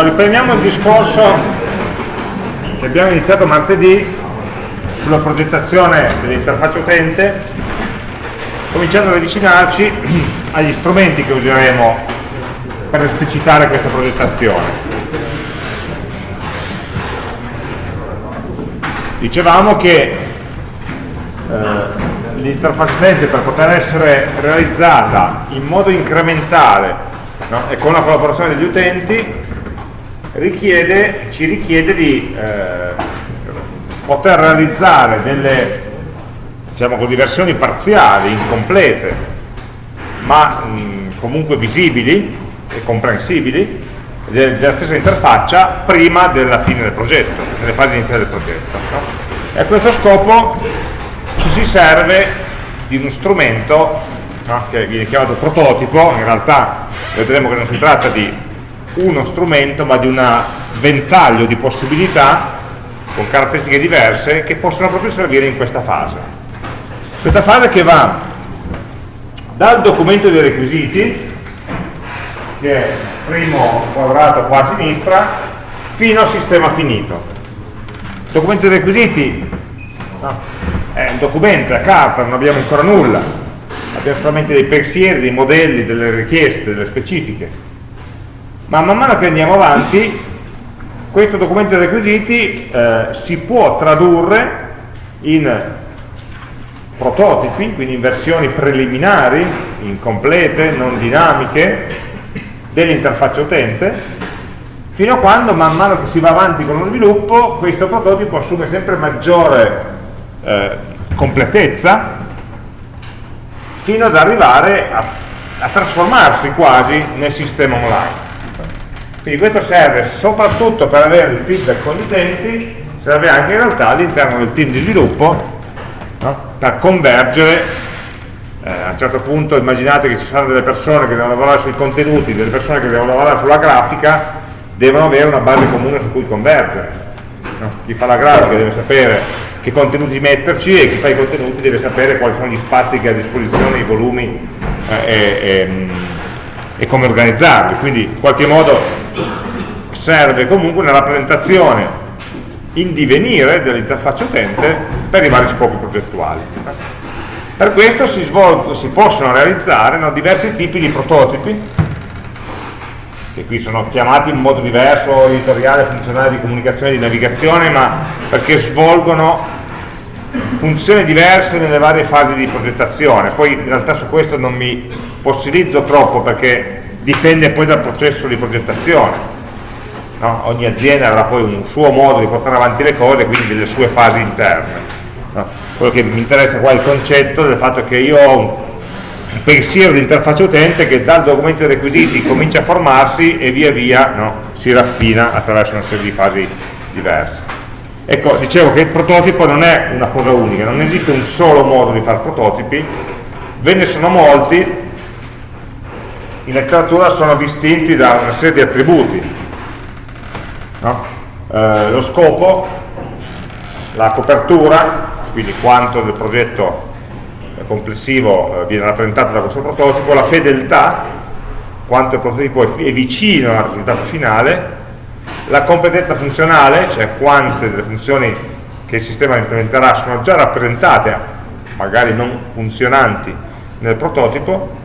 Allora, riprendiamo il discorso che abbiamo iniziato martedì sulla progettazione dell'interfaccia utente, cominciando ad avvicinarci agli strumenti che useremo per esplicitare questa progettazione. Dicevamo che eh, l'interfaccia utente per poter essere realizzata in modo incrementale no? e con la collaborazione degli utenti richiede, ci richiede di eh, poter realizzare delle diciamo così, versioni parziali, incomplete, ma mh, comunque visibili e comprensibili della stessa interfaccia prima della fine del progetto, nelle fasi iniziali del progetto. No? E a questo scopo ci si serve di uno strumento no? che viene chiamato prototipo, in realtà vedremo che non si tratta di uno strumento ma di un ventaglio di possibilità con caratteristiche diverse che possono proprio servire in questa fase. Questa fase che va dal documento dei requisiti, che è il primo quadrato qua a sinistra, fino al sistema finito. Il documento dei requisiti no, è un documento, è carta, non abbiamo ancora nulla, abbiamo solamente dei pensieri, dei modelli, delle richieste, delle specifiche ma man mano che andiamo avanti questo documento dei requisiti eh, si può tradurre in prototipi, quindi in versioni preliminari, incomplete, non dinamiche, dell'interfaccia utente, fino a quando man mano che si va avanti con lo sviluppo questo prototipo assume sempre maggiore eh, completezza fino ad arrivare a, a trasformarsi quasi nel sistema online. Quindi questo serve soprattutto per avere il feedback con gli utenti, serve anche in realtà all'interno del team di sviluppo no? per convergere, eh, a un certo punto immaginate che ci saranno delle persone che devono lavorare sui contenuti, delle persone che devono lavorare sulla grafica, devono avere una base comune su cui convergere. No? Chi fa la grafica deve sapere che contenuti metterci e chi fa i contenuti deve sapere quali sono gli spazi che ha a disposizione, i volumi eh, e, e, e come organizzarli. Quindi in qualche modo serve comunque una rappresentazione in divenire dell'interfaccia utente per i vari scopi progettuali. Per questo si, svolgo, si possono realizzare no, diversi tipi di prototipi, che qui sono chiamati in modo diverso, editoriale, funzionale di comunicazione di navigazione, ma perché svolgono funzioni diverse nelle varie fasi di progettazione. Poi in realtà su questo non mi fossilizzo troppo perché dipende poi dal processo di progettazione no? ogni azienda avrà poi un suo modo di portare avanti le cose, quindi delle sue fasi interne. No? Quello che mi interessa qua è il concetto del fatto che io ho un pensiero di interfaccia utente che dal documento dei requisiti comincia a formarsi e via via no, si raffina attraverso una serie di fasi diverse. Ecco, dicevo che il prototipo non è una cosa unica, non esiste un solo modo di fare prototipi, ve ne sono molti, in letteratura sono distinti da una serie di attributi, no? eh, lo scopo, la copertura, quindi quanto del progetto complessivo eh, viene rappresentato da questo prototipo, la fedeltà, quanto il prototipo è vicino al risultato finale, la competenza funzionale, cioè quante delle funzioni che il sistema implementerà sono già rappresentate, magari non funzionanti, nel prototipo,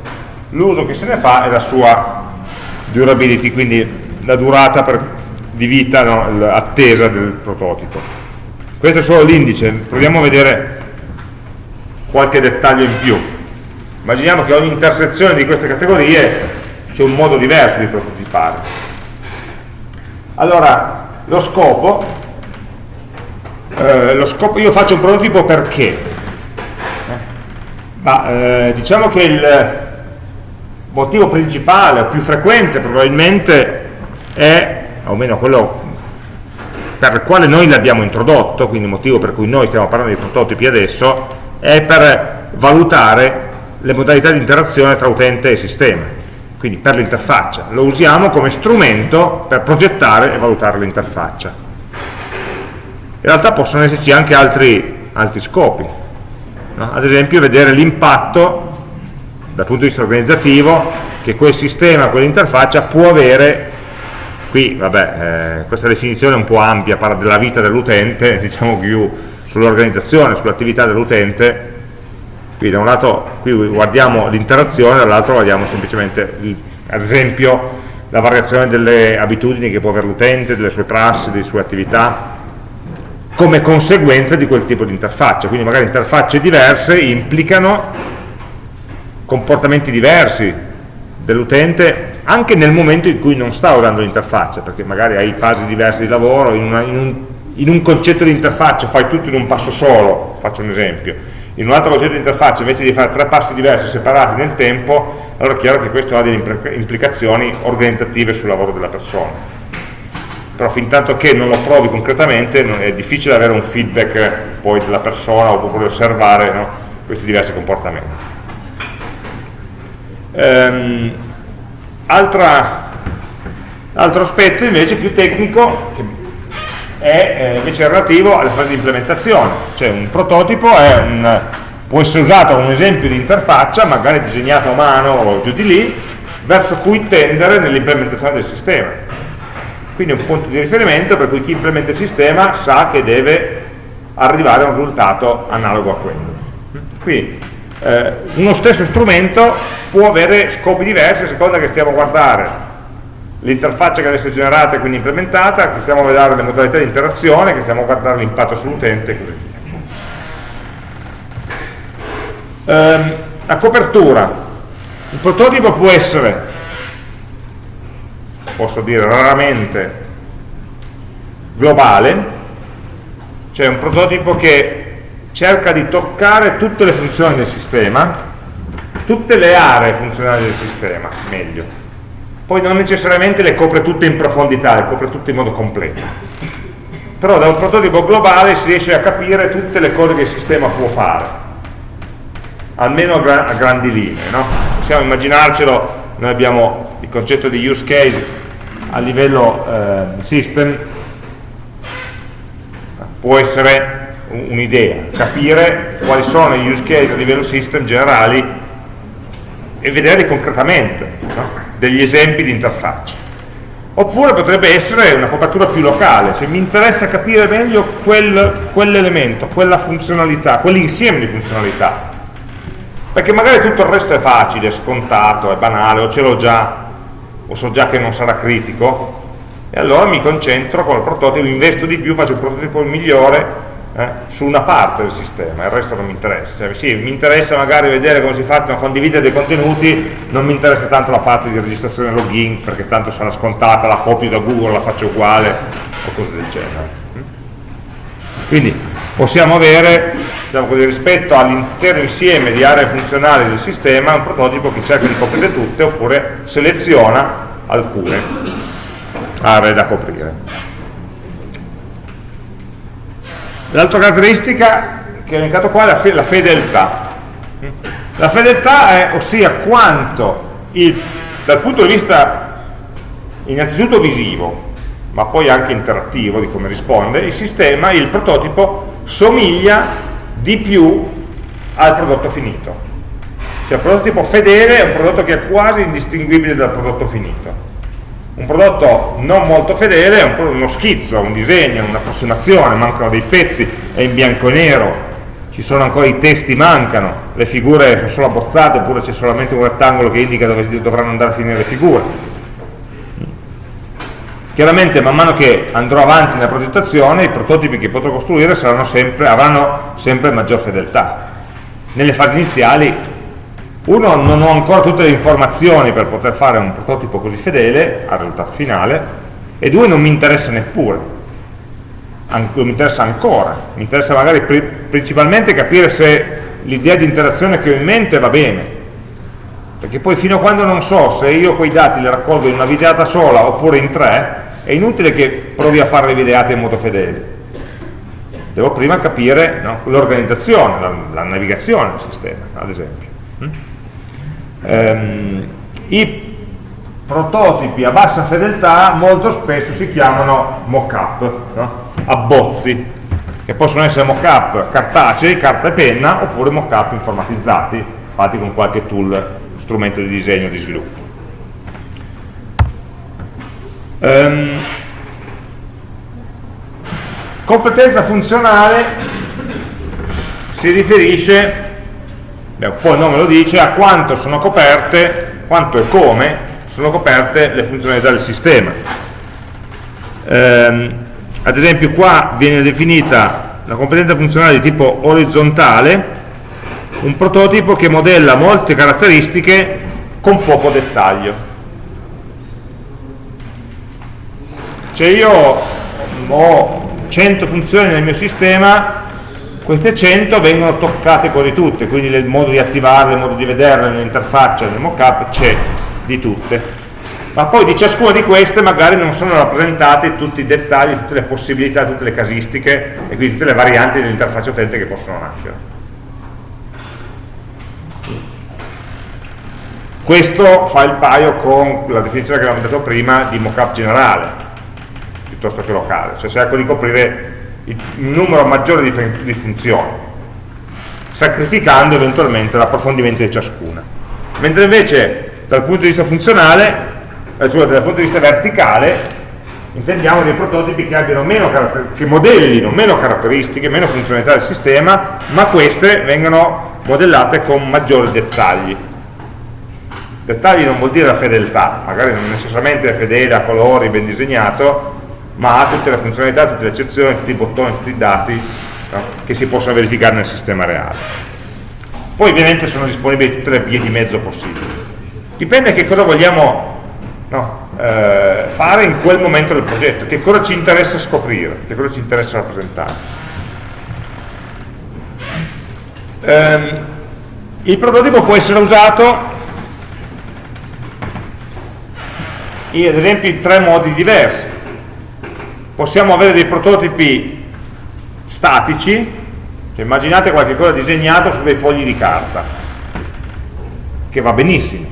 l'uso che se ne fa e la sua durability, quindi la durata per di vita no, attesa del prototipo. Questo è solo l'indice, proviamo a vedere qualche dettaglio in più. Immaginiamo che ogni intersezione di queste categorie c'è un modo diverso di prototipare. Allora, lo scopo, eh, lo scopo io faccio un prototipo perché? Eh, ma, eh, diciamo che il motivo principale o più frequente probabilmente è o almeno quello per il quale noi l'abbiamo introdotto, quindi il motivo per cui noi stiamo parlando di prototipi adesso, è per valutare le modalità di interazione tra utente e sistema, quindi per l'interfaccia. Lo usiamo come strumento per progettare e valutare l'interfaccia. In realtà possono esserci anche altri, altri scopi, no? ad esempio vedere l'impatto dal punto di vista organizzativo che quel sistema, quell'interfaccia può avere qui vabbè, eh, questa definizione è un po' ampia, parla della vita dell'utente, diciamo più sull'organizzazione, sull'attività dell'utente, qui da un lato qui guardiamo l'interazione, dall'altro guardiamo semplicemente, ad esempio, la variazione delle abitudini che può avere l'utente, delle sue prassi, delle sue attività, come conseguenza di quel tipo di interfaccia, quindi magari interfacce diverse implicano comportamenti diversi dell'utente anche nel momento in cui non sta usando l'interfaccia, perché magari hai fasi diverse di lavoro, in, una, in, un, in un concetto di interfaccia fai tutto in un passo solo, faccio un esempio, in un altro concetto di interfaccia invece di fare tre passi diversi separati nel tempo, allora è chiaro che questo ha delle implicazioni organizzative sul lavoro della persona. Però fin tanto che non lo provi concretamente è difficile avere un feedback poi della persona oppure osservare no, questi diversi comportamenti. Um, altra, altro aspetto invece più tecnico è eh, invece relativo alla fase di implementazione, cioè un prototipo un, può essere usato come un esempio di interfaccia, magari disegnato a mano o giù di lì, verso cui tendere nell'implementazione del sistema. Quindi è un punto di riferimento per cui chi implementa il sistema sa che deve arrivare a un risultato analogo a quello. Quindi eh, uno stesso strumento può avere scopi diversi a seconda che stiamo a guardare l'interfaccia che deve essere generata e quindi implementata, che stiamo a vedere le modalità di interazione, che stiamo a guardare l'impatto sull'utente e così via. Ehm, la copertura. Il prototipo può essere, posso dire raramente, globale, cioè un prototipo che cerca di toccare tutte le funzioni del sistema, tutte le aree funzionali del sistema, meglio. Poi non necessariamente le copre tutte in profondità, le copre tutte in modo completo. Però da un prototipo globale si riesce a capire tutte le cose che il sistema può fare, almeno a, gra a grandi linee. No? Possiamo immaginarcelo, noi abbiamo il concetto di use case a livello eh, system, può essere un'idea, capire quali sono gli use case a livello system generali e vederli concretamente, no? degli esempi di interfaccia. Oppure potrebbe essere una copertura più locale, cioè mi interessa capire meglio quel, quell'elemento, quella funzionalità, quell'insieme di funzionalità. Perché magari tutto il resto è facile, è scontato, è banale, o ce l'ho già, o so già che non sarà critico, e allora mi concentro con il prototipo, investo di più, faccio il prototipo migliore eh, su una parte del sistema, il resto non mi interessa. Cioè, sì, mi interessa magari vedere come si fa a condividere dei contenuti, non mi interessa tanto la parte di registrazione e login, perché tanto sarà scontata, la copio da Google, la faccio uguale, o cose del genere. Quindi possiamo avere, diciamo così, rispetto all'intero insieme di aree funzionali del sistema, un prototipo che cerca di coprire tutte, oppure seleziona alcune aree da coprire. L'altra caratteristica che ho elencato qua è la, fe la fedeltà. La fedeltà è, ossia quanto il, dal punto di vista innanzitutto visivo, ma poi anche interattivo di come risponde, il sistema, il prototipo, somiglia di più al prodotto finito. Cioè il prototipo fedele è un prodotto che è quasi indistinguibile dal prodotto finito un prodotto non molto fedele è un uno schizzo, un disegno, un'approssimazione, mancano dei pezzi, è in bianco e nero, ci sono ancora i testi, mancano, le figure sono solo abbozzate oppure c'è solamente un rettangolo che indica dove dovranno andare a finire le figure. Chiaramente man mano che andrò avanti nella progettazione i prototipi che potrò costruire sempre, avranno sempre maggior fedeltà. Nelle fasi iniziali uno, non ho ancora tutte le informazioni per poter fare un prototipo così fedele al risultato finale, e due, non mi interessa neppure, non mi interessa ancora, mi interessa magari principalmente capire se l'idea di interazione che ho in mente va bene, perché poi fino a quando non so se io quei dati li raccolgo in una videata sola oppure in tre, è inutile che provi a fare le videate in modo fedele. Devo prima capire no, l'organizzazione, la, la, navigazione del sistema, ad esempio. Ehm, i prototipi a bassa fedeltà molto spesso si chiamano mock-up, no? abbozzi, che possono essere mock-up cartacei, carta e penna, oppure mock-up informatizzati, fatti con qualche tool, strumento di disegno di sviluppo. Um, competenza funzionale si riferisce, poi il nome lo dice, a quanto sono coperte, quanto e come sono coperte le funzionalità del sistema. Um, ad esempio qua viene definita la competenza funzionale di tipo orizzontale, un prototipo che modella molte caratteristiche con poco dettaglio. Cioè io ho 100 funzioni nel mio sistema, queste 100 vengono toccate quasi tutte, quindi il modo di attivarle, il modo di vederle nell'interfaccia, nel mockup, c'è di tutte. Ma poi di ciascuna di queste magari non sono rappresentati tutti i dettagli, tutte le possibilità, tutte le casistiche e quindi tutte le varianti dell'interfaccia utente che possono nascere. Questo fa il paio con la definizione che abbiamo detto prima di mockup generale, piuttosto che locale, cioè cerco di coprire un numero maggiore di, di funzioni, sacrificando eventualmente l'approfondimento di ciascuna. Mentre invece dal punto di vista funzionale, eh, dal punto di vista verticale, intendiamo dei prototipi che, che modellino meno caratteristiche, meno funzionalità del sistema, ma queste vengono modellate con maggiori dettagli. Dettagli non vuol dire la fedeltà, magari non necessariamente è fedele a colori, ben disegnato, ma ha tutte le funzionalità, tutte le eccezioni, tutti i bottoni, tutti i dati no? che si possono verificare nel sistema reale. Poi ovviamente sono disponibili tutte le vie di mezzo possibili. Dipende che cosa vogliamo no, eh, fare in quel momento del progetto, che cosa ci interessa scoprire, che cosa ci interessa rappresentare. Um, il prototipo può essere usato in, ad esempio in tre modi diversi possiamo avere dei prototipi statici, cioè immaginate qualcosa disegnato su dei fogli di carta, che va benissimo.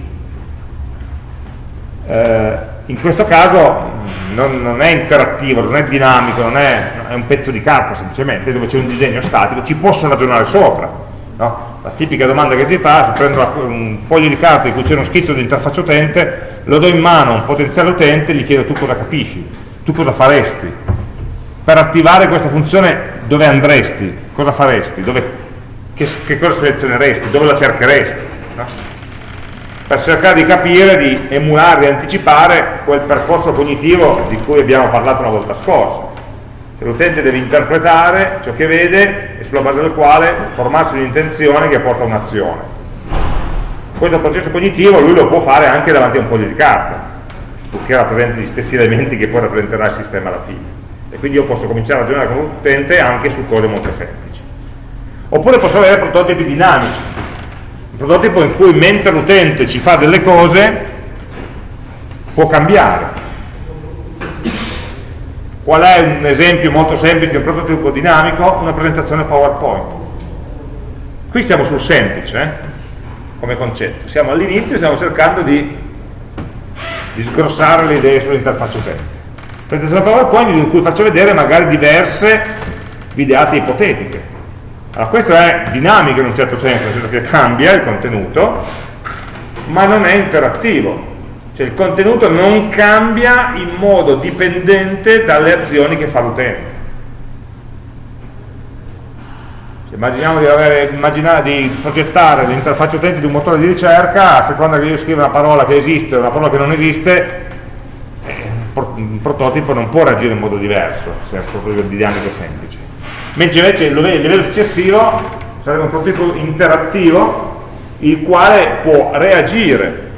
Eh, in questo caso non, non, è interattivo, non è dinamico, non è, è, un pezzo di carta semplicemente, dove c'è un disegno statico, ci posso ragionare sopra. No? La tipica domanda che si fa, se prendo un foglio di carta in cui c'è uno schizzo di interfaccia utente, lo do in mano a un potenziale utente, gli chiedo tu cosa capisci tu cosa faresti? Per attivare questa funzione dove andresti? Cosa faresti? Dove, che, che, cosa selezioneresti? Dove la cercheresti? No? Per cercare di capire, di emulare, di anticipare quel percorso cognitivo di cui abbiamo parlato una volta scorsa. L'utente deve interpretare ciò che vede e sulla base del quale formarsi un'intenzione che porta a un'azione. Questo processo cognitivo lui lo può fare anche davanti a un foglio di carta purché rappresenti gli stessi elementi che poi rappresenterà il sistema alla fine. E quindi io posso cominciare a ragionare con l'utente anche su cose molto semplici. Oppure posso avere prototipi dinamici, un prototipo in cui mentre l'utente ci fa delle cose può cambiare. Qual è un esempio molto semplice di un prototipo dinamico? Una presentazione PowerPoint. Qui stiamo sul semplice, eh? come concetto. Siamo all'inizio e stiamo cercando di di sgrossare le idee sull'interfaccia utente. Presentazione PowerPoint in cui faccio vedere magari diverse videate ipotetiche. Allora questo è dinamico in un certo senso, nel senso che cambia il contenuto, ma non è interattivo. Cioè il contenuto non cambia in modo dipendente dalle azioni che fa l'utente. Immaginiamo di, avere, di progettare l'interfaccia utente di un motore di ricerca, a seconda che io scriva una parola che esiste o una parola che non esiste, eh, un prototipo non può reagire in modo diverso, se è un prototipo dinamico semplice. Mentre invece il livello successivo sarebbe un prototipo interattivo, il quale può reagire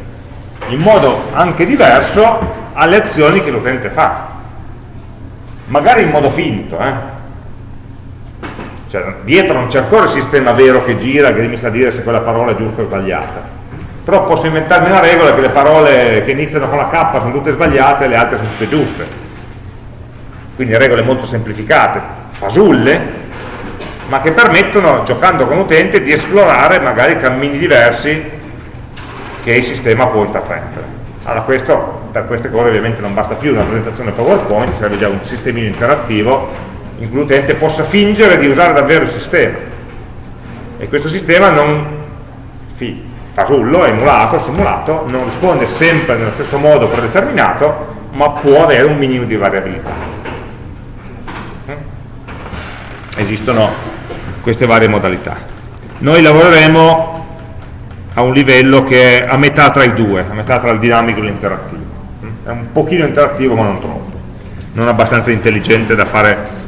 in modo anche diverso alle azioni che l'utente fa. Magari in modo finto, eh? Cioè dietro non c'è ancora il sistema vero che gira che mi sa dire se quella parola è giusta o sbagliata però posso inventarmi una regola che le parole che iniziano con la K sono tutte sbagliate e le altre sono tutte giuste quindi regole molto semplificate fasulle ma che permettono, giocando con l'utente, di esplorare magari cammini diversi che il sistema può intraprendere. Allora questo, per queste cose ovviamente non basta più una presentazione PowerPoint, serve già un sistemino interattivo in cui l'utente possa fingere di usare davvero il sistema e questo sistema non fasullo, emulato, simulato, non risponde sempre nello stesso modo predeterminato ma può avere un minimo di variabilità. Mm? Esistono queste varie modalità. Noi lavoreremo a un livello che è a metà tra i due, a metà tra il dinamico e l'interattivo. Mm? È un pochino interattivo ma non troppo, non abbastanza intelligente da fare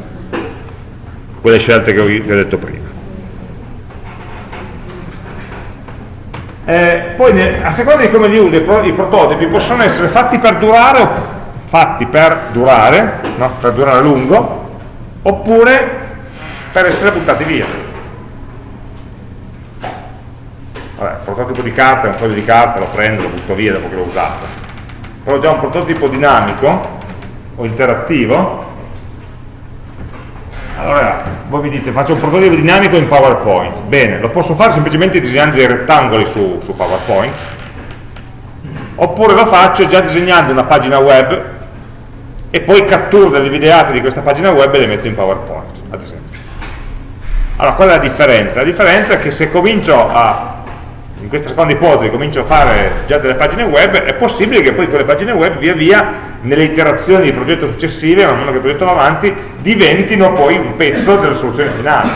quelle scelte che vi ho detto prima. Eh, poi a seconda di come li uso i, prototipi possono essere fatti per durare fatti per durare, no? per durare a lungo, oppure per essere buttati via. Vabbè, il prototipo di carta è un foglio di carta, lo prendo, lo butto via dopo che l'ho usato. Però già un prototipo dinamico o interattivo, allora voi mi dite faccio un prototipo dinamico in PowerPoint, bene, lo posso fare semplicemente disegnando dei rettangoli su, su PowerPoint, oppure lo faccio già disegnando una pagina web e poi catturo delle videate di questa pagina web e le metto in PowerPoint, ad esempio. Allora, qual è la differenza? La differenza è che se comincio a, in questa seconda ipotesi, comincio a fare già delle pagine web, è possibile che poi quelle pagine web via via, nelle iterazioni di progetto successive, man mano che il progetto va avanti, diventino poi un pezzo della soluzione finale.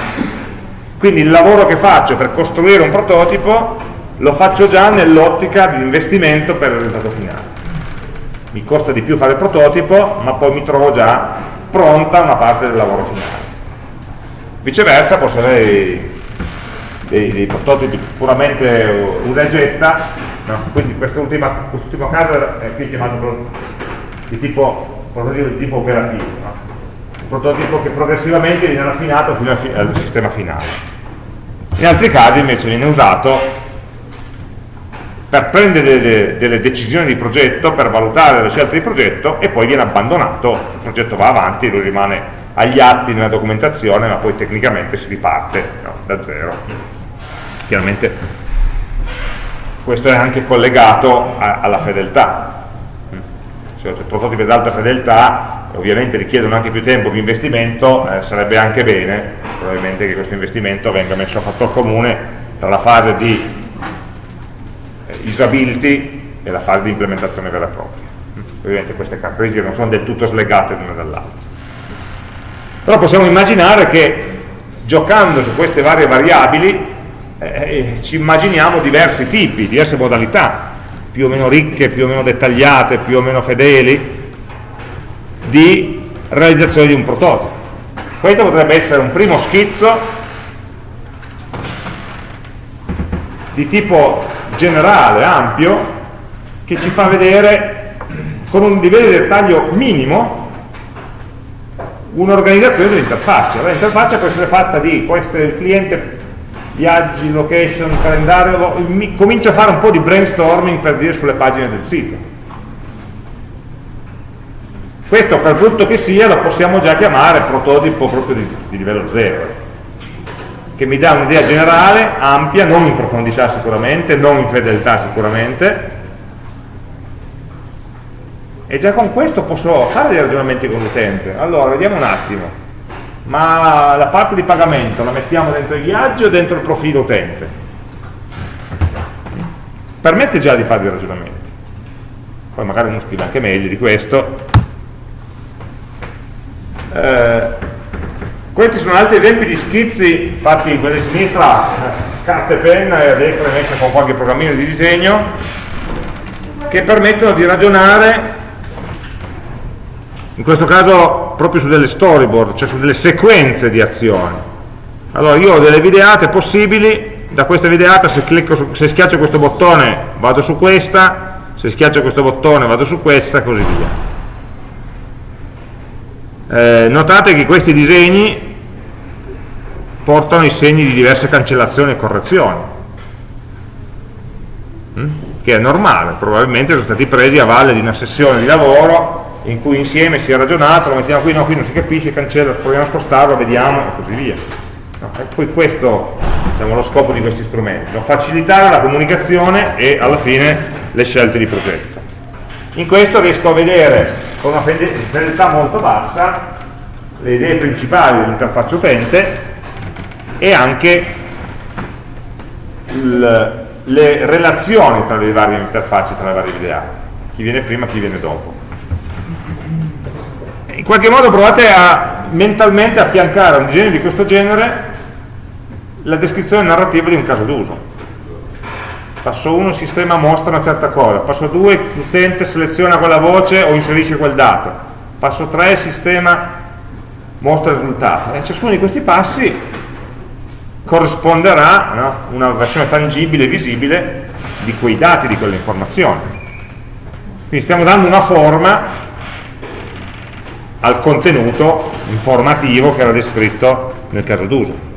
Quindi il lavoro che faccio per costruire un prototipo lo faccio già nell'ottica di investimento per il risultato finale. Mi costa di più fare il prototipo, ma poi mi trovo già pronta una parte del lavoro finale. Viceversa posso avere dei, dei, prototipi puramente usa e getta, no? quindi quest'ultimo quest caso è qui chiamato di tipo, prototipo di tipo operativo, no? un prototipo che progressivamente viene raffinato fino al sistema finale. In altri casi invece viene usato per prendere delle, delle, decisioni di progetto, per valutare le scelte di progetto e poi viene abbandonato, il progetto va avanti, lui rimane agli atti nella documentazione, ma poi tecnicamente si riparte no, da zero. Chiaramente questo è anche collegato a, alla fedeltà. Se prototipi ad alta fedeltà, ovviamente richiedono anche più tempo, più investimento, eh, sarebbe anche bene probabilmente che questo investimento venga messo a fattor comune tra la fase di eh, usability e la fase di implementazione vera e propria. Ovviamente queste caratteristiche non sono del tutto slegate l'una dall'altra però possiamo immaginare che giocando su queste varie variabili eh, eh, ci immaginiamo diversi tipi, diverse modalità più o meno ricche, più o meno dettagliate, più o meno fedeli di realizzazione di un prototipo questo potrebbe essere un primo schizzo di tipo generale, ampio che ci fa vedere con un livello di dettaglio minimo un'organizzazione dell'interfaccia. L'interfaccia può essere fatta di questo il cliente, viaggi, location, calendario, comincio a fare un po' di brainstorming per dire sulle pagine del sito. Questo per brutto che sia lo possiamo già chiamare prototipo proprio di, di livello 0 che mi dà un'idea generale, ampia, non in profondità sicuramente, non in fedeltà sicuramente, e già con questo posso fare dei ragionamenti con l'utente. Allora vediamo un attimo ma la parte di pagamento la mettiamo dentro i viaggi o dentro il profilo utente. Permette già di fare dei ragionamenti. Poi magari uno scrive anche meglio di questo. Eh, questi sono altri esempi di schizzi fatti quelli a sinistra. Carta e penna e a destra messa con qualche programmino di disegno che permettono di ragionare. In questo caso proprio su delle storyboard, cioè su delle sequenze di azioni. Allora io ho delle videate possibili, da questa videata se, su, se schiaccio questo bottone vado su questa, se schiaccio questo bottone vado su questa e così via. Eh, notate che questi disegni portano i segni di diverse cancellazioni e correzioni, mm? che è normale, probabilmente sono stati presi a valle di una sessione di lavoro in cui insieme si è ragionato, lo mettiamo qui, no, qui non si capisce, cancella, proviamo a spostarlo, vediamo e così via. No, e poi questo diciamo, lo scopo di questi strumenti, no? facilitare la comunicazione e alla fine le scelte di progetto. In questo riesco a vedere con una fedeltà molto bassa le idee principali dell'interfaccia utente e anche il, le relazioni tra le varie interfacce, tra le varie ideate, chi viene prima e chi viene dopo qualche modo provate a mentalmente affiancare a un disegno di questo genere la descrizione narrativa di un caso d'uso. Passo 1, il sistema mostra una certa cosa, passo 2, l'utente seleziona quella voce o inserisce quel dato, passo 3, il sistema mostra il risultato. E ciascuno di questi passi corrisponderà no, una versione tangibile, visibile di quei dati, di quelle informazioni. Quindi stiamo dando una forma al contenuto informativo che era descritto nel caso d'uso.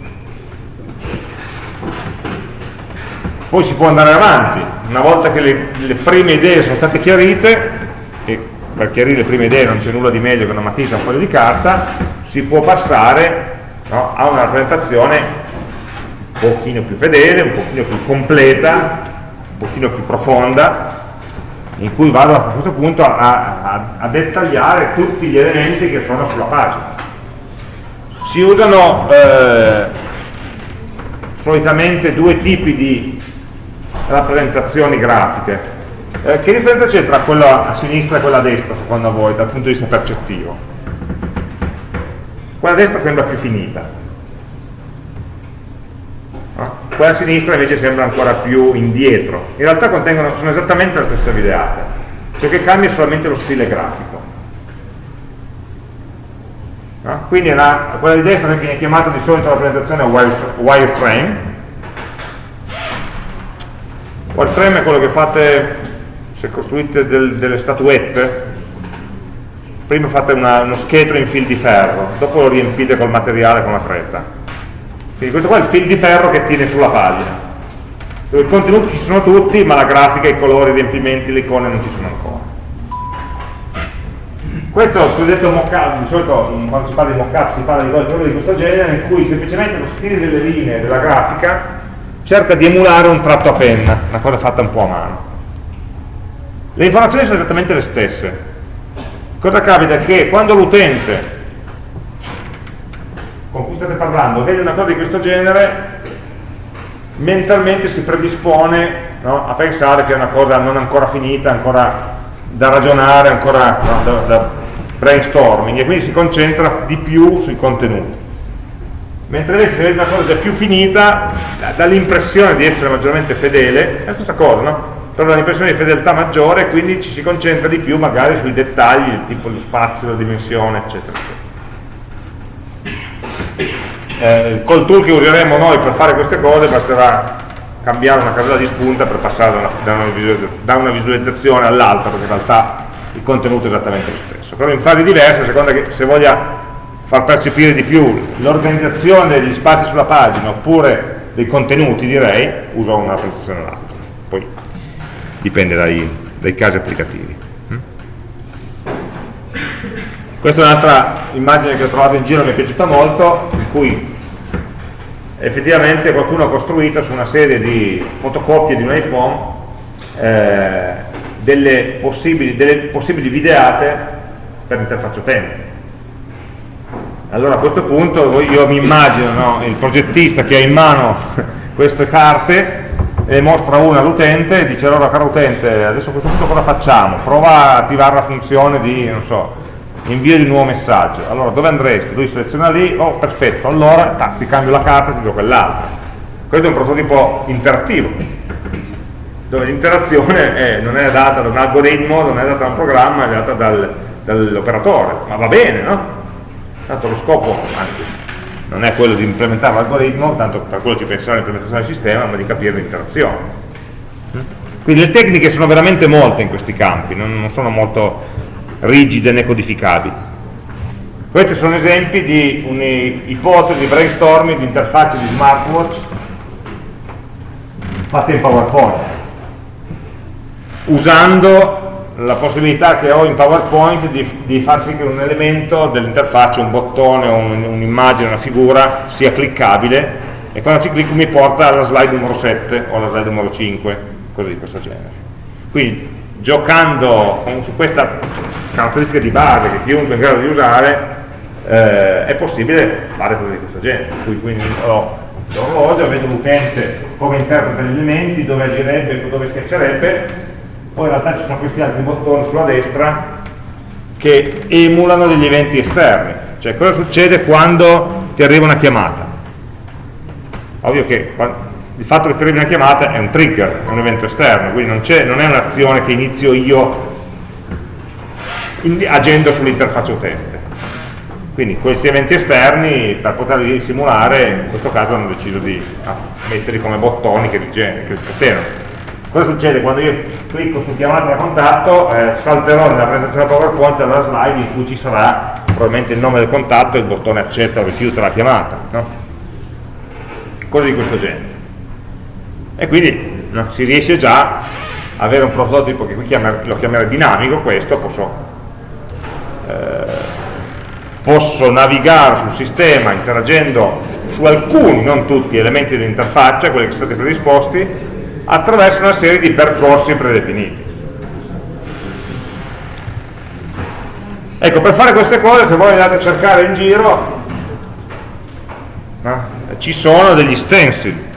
Poi si può andare avanti, una volta che le, le prime idee sono state chiarite, e per chiarire le prime idee non c'è nulla di meglio che una matita e un foglio di carta, si può passare no, a una rappresentazione un pochino più fedele, un pochino più completa, un pochino più profonda, in cui vado a questo punto a, a, a dettagliare tutti gli elementi che sono sulla pagina. Si usano eh, solitamente due tipi di rappresentazioni grafiche. Eh, che differenza c'è tra quella a sinistra e quella a destra, secondo voi, dal punto di vista percettivo? Quella a destra sembra più finita. Quella a sinistra invece sembra ancora più indietro. In realtà sono esattamente le stesse videate, ciò che cambia è solamente lo stile grafico. No? Quindi la, quella di destra viene chiamata di solito rappresentazione wireframe, Wireframe è quello che fate se costruite del, delle statuette prima fate una, uno scheletro in fil di ferro dopo lo riempite col materiale con la fretta quindi questo qua è il fil di ferro che tiene sulla pagina dove i contenuti ci sono tutti ma la grafica, i colori, i riempimenti, le icone non ci sono ancora questo è il cosiddetto mock-up, di solito quando si parla di mock-up si parla di cose di questo genere in cui semplicemente lo stile delle linee della grafica cerca di emulare un tratto a penna, una cosa fatta un po' a mano. Le informazioni sono esattamente le stesse. Cosa capita? Che quando l'utente cui state parlando vede una cosa di questo genere, mentalmente si predispone no, a pensare che è una cosa non ancora finita, ancora da ragionare, ancora no, da, da brainstorming, e quindi si concentra di più sui contenuti mentre invece se vedi una cosa già più finita dà l'impressione di essere maggiormente fedele è la stessa cosa, no? però dà l'impressione di fedeltà maggiore e quindi ci si concentra di più magari sui dettagli il tipo lo spazio, la dimensione eccetera eccetera eh, col tool che useremo noi per fare queste cose basterà cambiare una casella di spunta per passare da una, da una visualizzazione all'altra perché in realtà il contenuto è esattamente lo stesso. Però in fasi diverse a seconda che se voglia far percepire di più l'organizzazione degli spazi sulla pagina oppure dei contenuti direi, uso una rappresentazione o l'altra poi dipende dai, dai casi applicativi. Mm? Questa è un'altra immagine che ho trovato in giro mi è piaciuta molto in cui effettivamente qualcuno ha costruito su una serie di fotocopie di un iPhone eh, delle, possibili, delle possibili videate per l'interfaccia utente allora a questo punto io mi immagino no, il progettista che ha in mano queste carte e mostra una all'utente e dice allora caro utente adesso a questo punto cosa facciamo? prova a attivare la funzione di non so, invio di un nuovo messaggio allora dove andresti? lui seleziona lì, oh perfetto allora tac, ti cambio la carta e ti do quell'altra questo è un prototipo interattivo dove l'interazione non è data da un algoritmo non è data da un programma è data dal, dall'operatore ma va bene no? tanto lo scopo, anzi, non è quello di implementare l'algoritmo, tanto per quello ci penserà l'implementazione del sistema, ma di capire l'interazione. Quindi le tecniche sono veramente molte in questi campi, non, non sono molto rigide né codificabili. Questi sono esempi di un'ipotesi di brainstorming di interfacce di smartwatch fatte in PowerPoint, usando la possibilità che ho in PowerPoint di, di far sì che un elemento dell'interfaccia, un bottone, un'immagine, un una figura sia cliccabile e quando ci clicco mi porta alla slide numero 7 o alla slide numero 5, cose di questo genere. Quindi giocando su questa caratteristica di base che chiunque è in grado di usare eh, è possibile fare cose di questo genere. Quindi, ho l'orologio, vedo l'utente come interpreta gli elementi, dove agirebbe, dove schiaccerebbe poi in realtà ci sono questi altri bottoni sulla destra che emulano degli eventi esterni. Cioè cosa succede quando ti arriva una chiamata? Ovvio che il fatto che arrivi una chiamata è un trigger, è un evento esterno, quindi non, non è un'azione che inizio io agendo sull'interfaccia utente. Quindi questi eventi esterni, per poterli simulare, in questo caso hanno deciso di metterli come bottoni che li, che li scatenano. Cosa succede? Quando io clicco su chiamata da contatto, eh, salterò nella presentazione PowerPoint alla slide in cui ci sarà probabilmente il nome del contatto e il bottone accetta o rifiuta la chiamata. No? Cose di questo genere. E quindi si riesce già a avere un prototipo che qui lo chiamerei dinamico, questo posso, eh, posso navigare sul sistema interagendo su alcuni, non tutti, elementi dell'interfaccia, quelli che sono stati predisposti, attraverso una serie di percorsi predefiniti. Ecco, per fare queste cose, se voi andate a cercare in giro, no? ci sono degli stencil,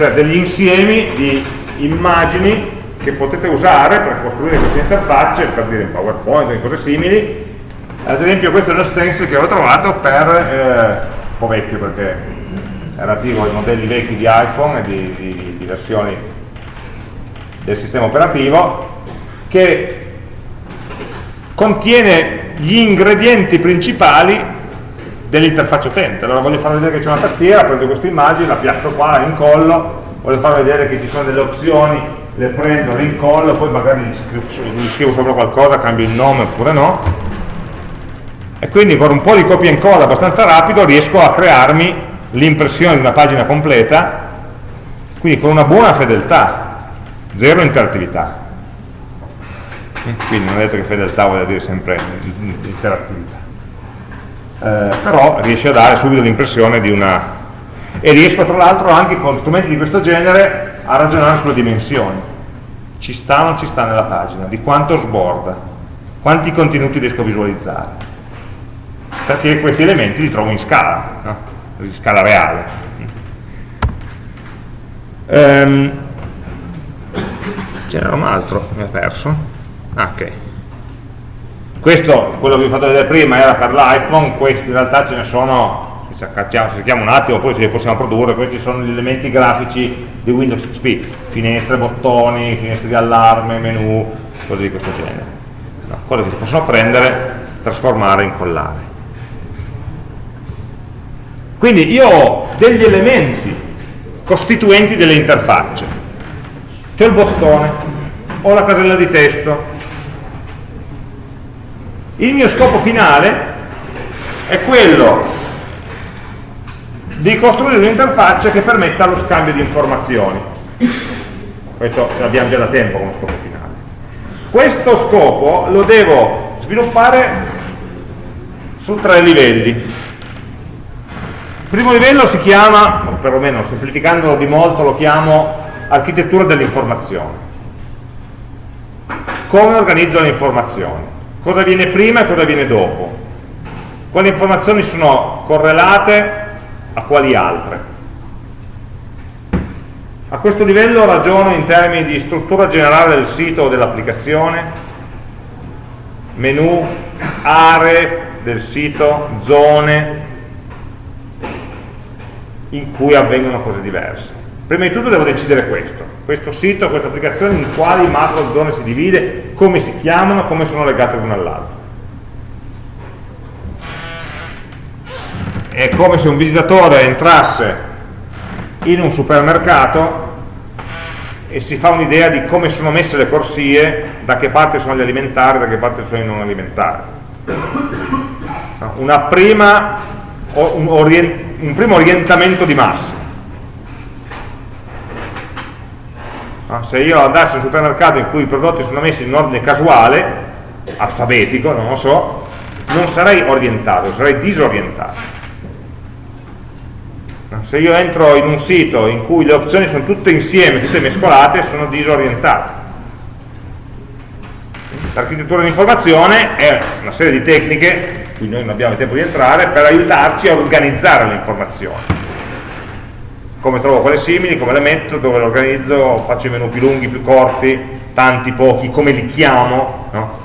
cioè degli insiemi di immagini che potete usare per costruire queste interfacce, per dire in PowerPoint o cose simili. Ad esempio questo è uno stencil che ho trovato per, eh, un po' vecchio perché relativo ai modelli vecchi di iPhone e di, di, di versioni del sistema operativo che contiene gli ingredienti principali dell'interfaccia utente. Allora voglio far vedere che c'è una tastiera, prendo questa immagine, la piazzo qua, la incollo, voglio far vedere che ci sono delle opzioni, le prendo, le incollo, poi magari gli scrivo, gli scrivo sopra qualcosa, cambio il nome oppure no. E quindi con un po' di copia e incolla abbastanza rapido riesco a crearmi l'impressione di una pagina completa, quindi con una buona fedeltà, zero interattività. Quindi non è detto che fedeltà voglia dire sempre interattività. Eh, però riesce a dare subito l'impressione di una... e riesco tra l'altro anche con strumenti di questo genere a ragionare sulle dimensioni. Ci sta o non ci sta nella pagina, di quanto sborda, quanti contenuti riesco a visualizzare. Perché questi elementi li trovo in scala. No? di scala reale. Um, C'era un altro, mi ha perso. Ah, ok. Questo, quello che vi ho fatto vedere prima, era per l'iPhone, questi in realtà ce ne sono, se cerchiamo un attimo, poi se li possiamo produrre, questi sono gli elementi grafici di Windows XP, finestre, bottoni, finestre di allarme, menu, cose di questo genere. No, cose che si possono prendere, trasformare, incollare. Quindi io ho degli elementi costituenti delle interfacce. C'è il bottone, ho la casella di testo. Il mio scopo finale è quello di costruire un'interfaccia che permetta lo scambio di informazioni. Questo ce l'abbiamo già da tempo come scopo finale. Questo scopo lo devo sviluppare su tre livelli primo livello si chiama, o perlomeno semplificandolo di molto, lo chiamo architettura dell'informazione. Come organizzo le informazioni? Cosa viene prima e cosa viene dopo? Quali informazioni sono correlate a quali altre? A questo livello ragiono in termini di struttura generale del sito o dell'applicazione, menu, aree del sito, zone, in cui avvengono cose diverse. Prima di tutto devo decidere questo, questo sito, questa applicazione, in quali macro zone si divide, come si chiamano, come sono legate l'una all'altra. È come se un visitatore entrasse in un supermercato e si fa un'idea di come sono messe le corsie, da che parte sono gli alimentari, da che parte sono i non alimentari. Prima un un primo orientamento di massa. No? Se io andassi in un supermercato in cui i prodotti sono messi in ordine casuale, alfabetico, non lo so, non sarei orientato, sarei disorientato. No? Se io entro in un sito in cui le opzioni sono tutte insieme, tutte mescolate, sono disorientato. L'architettura dell'informazione è una serie di tecniche cui noi non abbiamo tempo di entrare, per aiutarci a organizzare le informazioni. Come trovo quelle simili, come le metto, dove le organizzo, faccio i menu più lunghi, più corti, tanti, pochi, come li chiamo, no?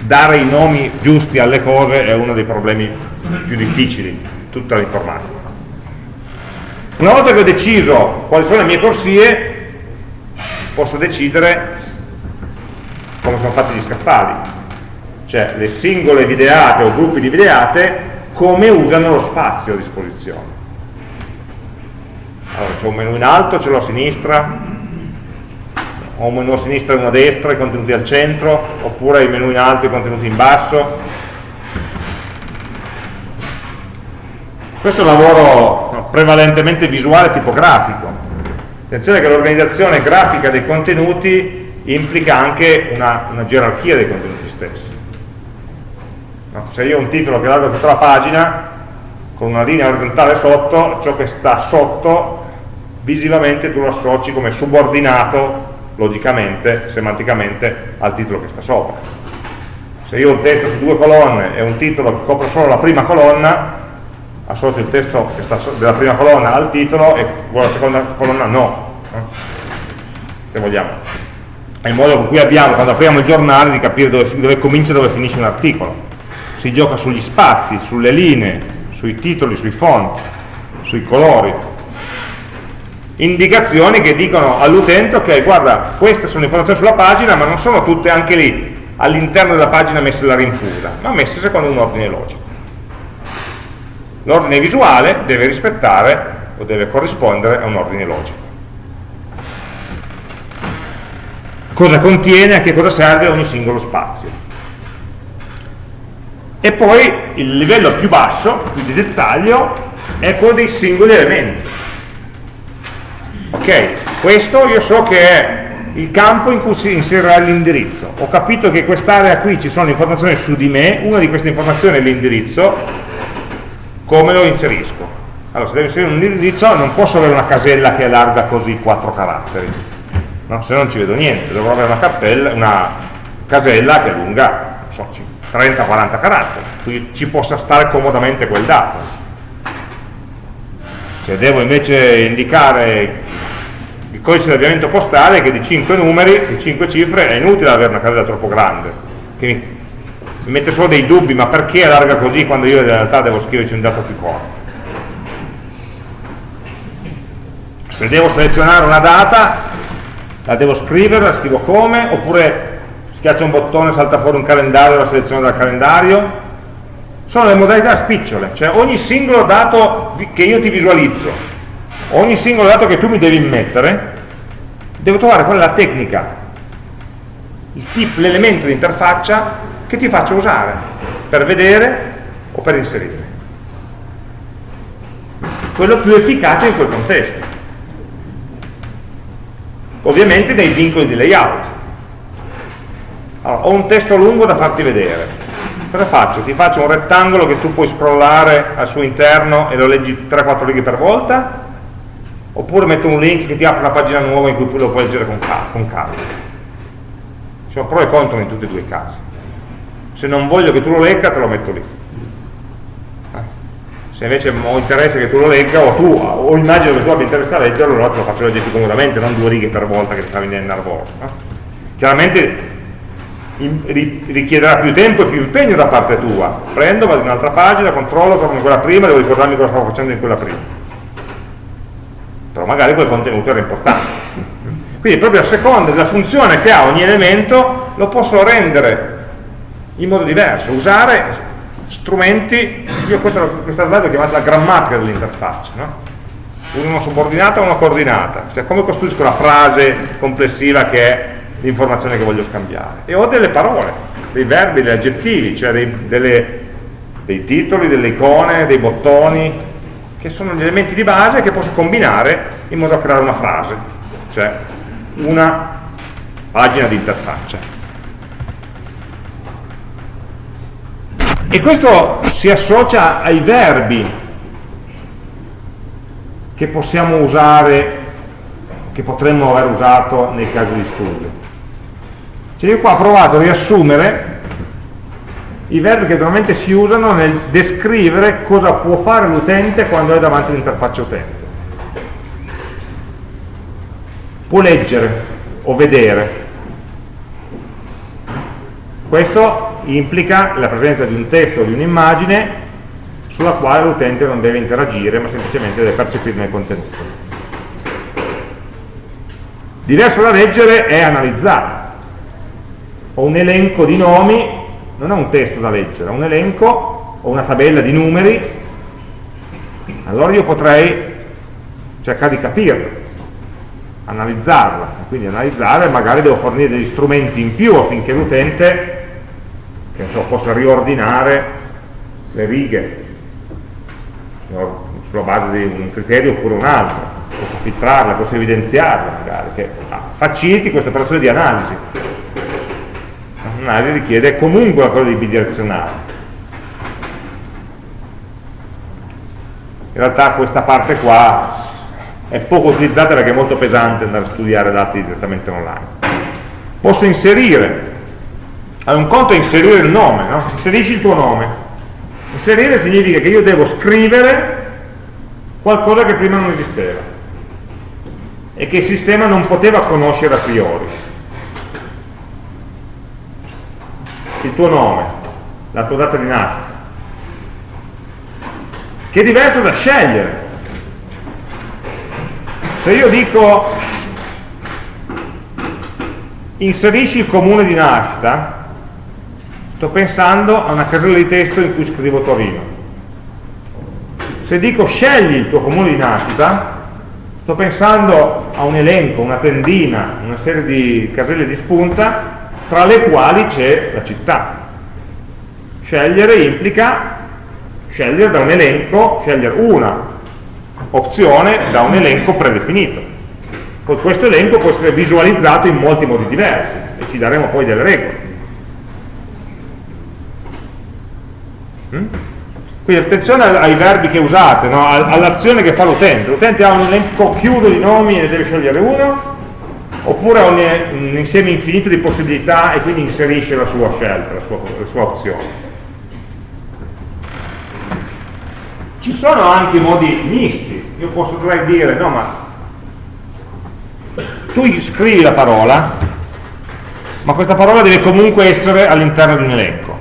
dare i nomi giusti alle cose è uno dei problemi più difficili di tutta l'informatica. Una volta che ho deciso quali sono le mie corsie, posso decidere come sono fatti gli scaffali, cioè le singole videate o gruppi di videate come usano lo spazio a disposizione. Allora c'è un menu in alto, ce l'ho a sinistra, ho un menu a sinistra e uno a destra, i contenuti al centro, oppure il menu in alto e i contenuti in basso. Questo è un lavoro prevalentemente visuale e tipografico. Attenzione che l'organizzazione grafica dei contenuti implica anche una, una gerarchia dei contenuti stessi. No? Se io ho un titolo che largo tutta la pagina, con una linea orizzontale sotto, ciò che sta sotto visivamente tu lo associ come subordinato logicamente, semanticamente al titolo che sta sopra. Se io ho un testo su due colonne e un titolo che copre solo la prima colonna associo il testo della prima colonna al titolo e della seconda colonna no se vogliamo. È il modo con cui abbiamo quando apriamo il giornale di capire dove, dove comincia e dove finisce un articolo. Si gioca sugli spazi, sulle linee sui titoli, sui font sui colori indicazioni che dicono all'utente ok guarda queste sono informazioni sulla pagina ma non sono tutte anche lì all'interno della pagina messe la rinfusa ma messe secondo un ordine logico. L'ordine visuale deve rispettare o deve corrispondere a un ordine logico. Cosa contiene, a che cosa serve ogni singolo spazio? E poi il livello più basso, più di dettaglio è quello dei singoli elementi ok, questo io so che è il campo in cui si inserirà l'indirizzo. Ho capito che quest'area qui ci sono informazioni su di me una di queste informazioni è l'indirizzo come lo inserisco? Allora se devo inserire un indirizzo non posso avere una casella che è larga così 4 caratteri. No? se no non ci vedo niente dovrò avere una, cappella, una casella che è lunga so, 30-40 caratteri quindi ci possa stare comodamente quel dato se devo invece indicare il codice di avviamento postale che di 5 numeri, di 5 cifre, è inutile avere una casella troppo grande, che mi, mi mette solo dei dubbi, ma perché allarga così quando io in realtà devo scriverci un dato più corto? Se devo selezionare una data, la devo scrivere, la scrivo come, oppure schiaccio un bottone, salta fuori un calendario, la seleziono dal calendario, sono le modalità spicciole, cioè ogni singolo dato che io ti visualizzo, ogni singolo dato che tu mi devi immettere, devo trovare qual è la tecnica, l'elemento di interfaccia che ti faccio usare per vedere o per inserire. Quello più efficace in quel contesto. Ovviamente nei vincoli di layout. Allora, ho un testo lungo da farti vedere. Cosa faccio? Ti faccio un rettangolo che tu puoi scrollare al suo interno e lo leggi 3-4 righe per volta oppure metto un link che ti apre una pagina nuova in cui lo puoi leggere con, con calma ci sono pro e contro in tutti e due i casi se non voglio che tu lo legga te lo metto lì eh? se invece ho interesse che tu lo legga o tu o immagino che tu abbia interesse a leggerlo allora te lo faccio leggere più comodamente non due righe per volta che ti fa venire nervoso eh? chiaramente richiederà più tempo e più impegno da parte tua. Prendo, vado in un'altra pagina, controllo, torno in quella prima devo ricordarmi cosa stavo facendo in quella prima. Però magari quel contenuto era importante. Quindi proprio a seconda della funzione che ha ogni elemento lo posso rendere in modo diverso usare strumenti io questa, questa slide l'ho chiamata la grammatica dell'interfaccia no? una subordinata e una coordinata. Cioè come costruisco la frase complessiva che è l'informazione che voglio scambiare e ho delle parole dei verbi, degli aggettivi cioè dei, delle, dei titoli, delle icone, dei bottoni che sono gli elementi di base che posso combinare in modo da creare una frase, cioè una pagina di interfaccia. E questo si associa ai verbi che possiamo usare, che potremmo aver usato nei casi di studio. Cioè io qua ho provato a riassumere i verbi che normalmente si usano nel descrivere cosa può fare l'utente quando è davanti all'interfaccia utente. Può leggere, o vedere. Questo implica la presenza di un testo o di un'immagine sulla quale l'utente non deve interagire, ma semplicemente deve percepirne il contenuto. Diverso da leggere è analizzare. Ho un elenco di nomi, non è un testo da leggere, è un elenco o una tabella di numeri, allora io potrei cercare di capirlo, analizzarla, quindi analizzare magari devo fornire degli strumenti in più affinché l'utente so, possa riordinare le righe sulla base di un criterio oppure un altro, posso filtrarla, posso evidenziarla magari, che faciliti questa operazione di analisi. L'analisi richiede comunque una cosa di bidirezionale. In realtà questa parte qua è poco utilizzata perché è molto pesante andare a studiare dati direttamente online. Posso inserire, allora un conto è inserire il nome, no? inserisci il tuo nome, Inserire significa che io devo scrivere qualcosa che prima non esisteva e che il sistema non poteva conoscere a priori. Il tuo nome, la tua data di nascita, che è diverso da scegliere. Se io dico inserisci il comune di nascita, sto pensando a una casella di testo in cui scrivo Torino. Se dico scegli il tuo comune di nascita, sto pensando a un elenco, una tendina, una serie di caselle di spunta, tra le quali c'è la città. Scegliere implica scegliere da un elenco, scegliere una opzione da un elenco predefinito. Poi questo elenco può essere visualizzato in molti modi diversi e ci daremo poi delle regole. Mm? Quindi attenzione ai verbi che usate, no? all'azione che fa l'utente. L'utente ha un elenco chiuso di nomi e ne deve scegliere uno, oppure ha un, un, insieme infinito di possibilità e quindi inserisce la sua scelta, la sua, la sua opzione. Ci sono anche modi misti. Io potrei dire, no ma tu scrivi la parola, ma questa parola deve comunque essere all'interno di un elenco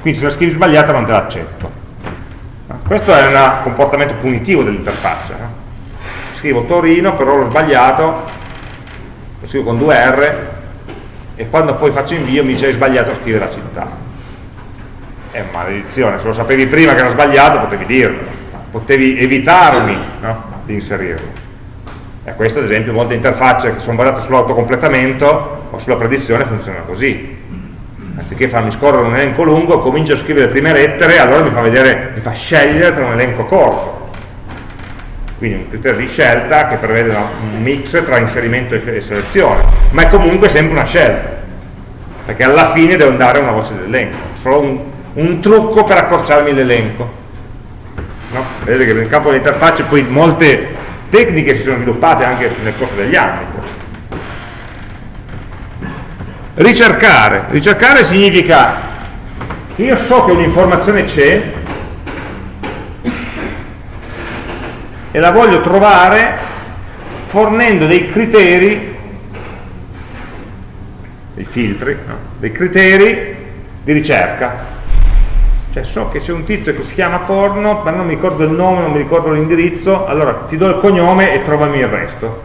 quindi se la scrivi sbagliata non te l'accetto questo è un comportamento punitivo dell'interfaccia scrivo Torino però l'ho sbagliato lo scrivo con due R e quando poi faccio invio mi dice hai sbagliato a scrivere la città è maledizione, se lo sapevi prima che era sbagliato potevi dirlo potevi evitarmi no? di inserirlo e questo ad esempio molte interfacce che sono basate sull'autocompletamento o sulla predizione funzionano così anziché farmi scorrere un elenco lungo, comincio a scrivere le prime lettere, allora mi fa, vedere, mi fa scegliere tra un elenco corto. Quindi un criterio di scelta che prevede un mix tra inserimento e selezione, ma è comunque sempre una scelta, perché alla fine devo andare a una voce dell'elenco, solo un, un, trucco per accorciarmi l'elenco. No? Vedete che nel campo dell'interfaccia poi molte tecniche si sono sviluppate anche nel corso degli anni Ricercare. Ricercare significa che io so che un'informazione c'è e la voglio trovare fornendo dei criteri, dei filtri, no? dei criteri di ricerca. Cioè so che c'è un tizio che si chiama Corno, ma non mi ricordo il nome, non mi ricordo l'indirizzo, allora ti do il cognome e trovami il resto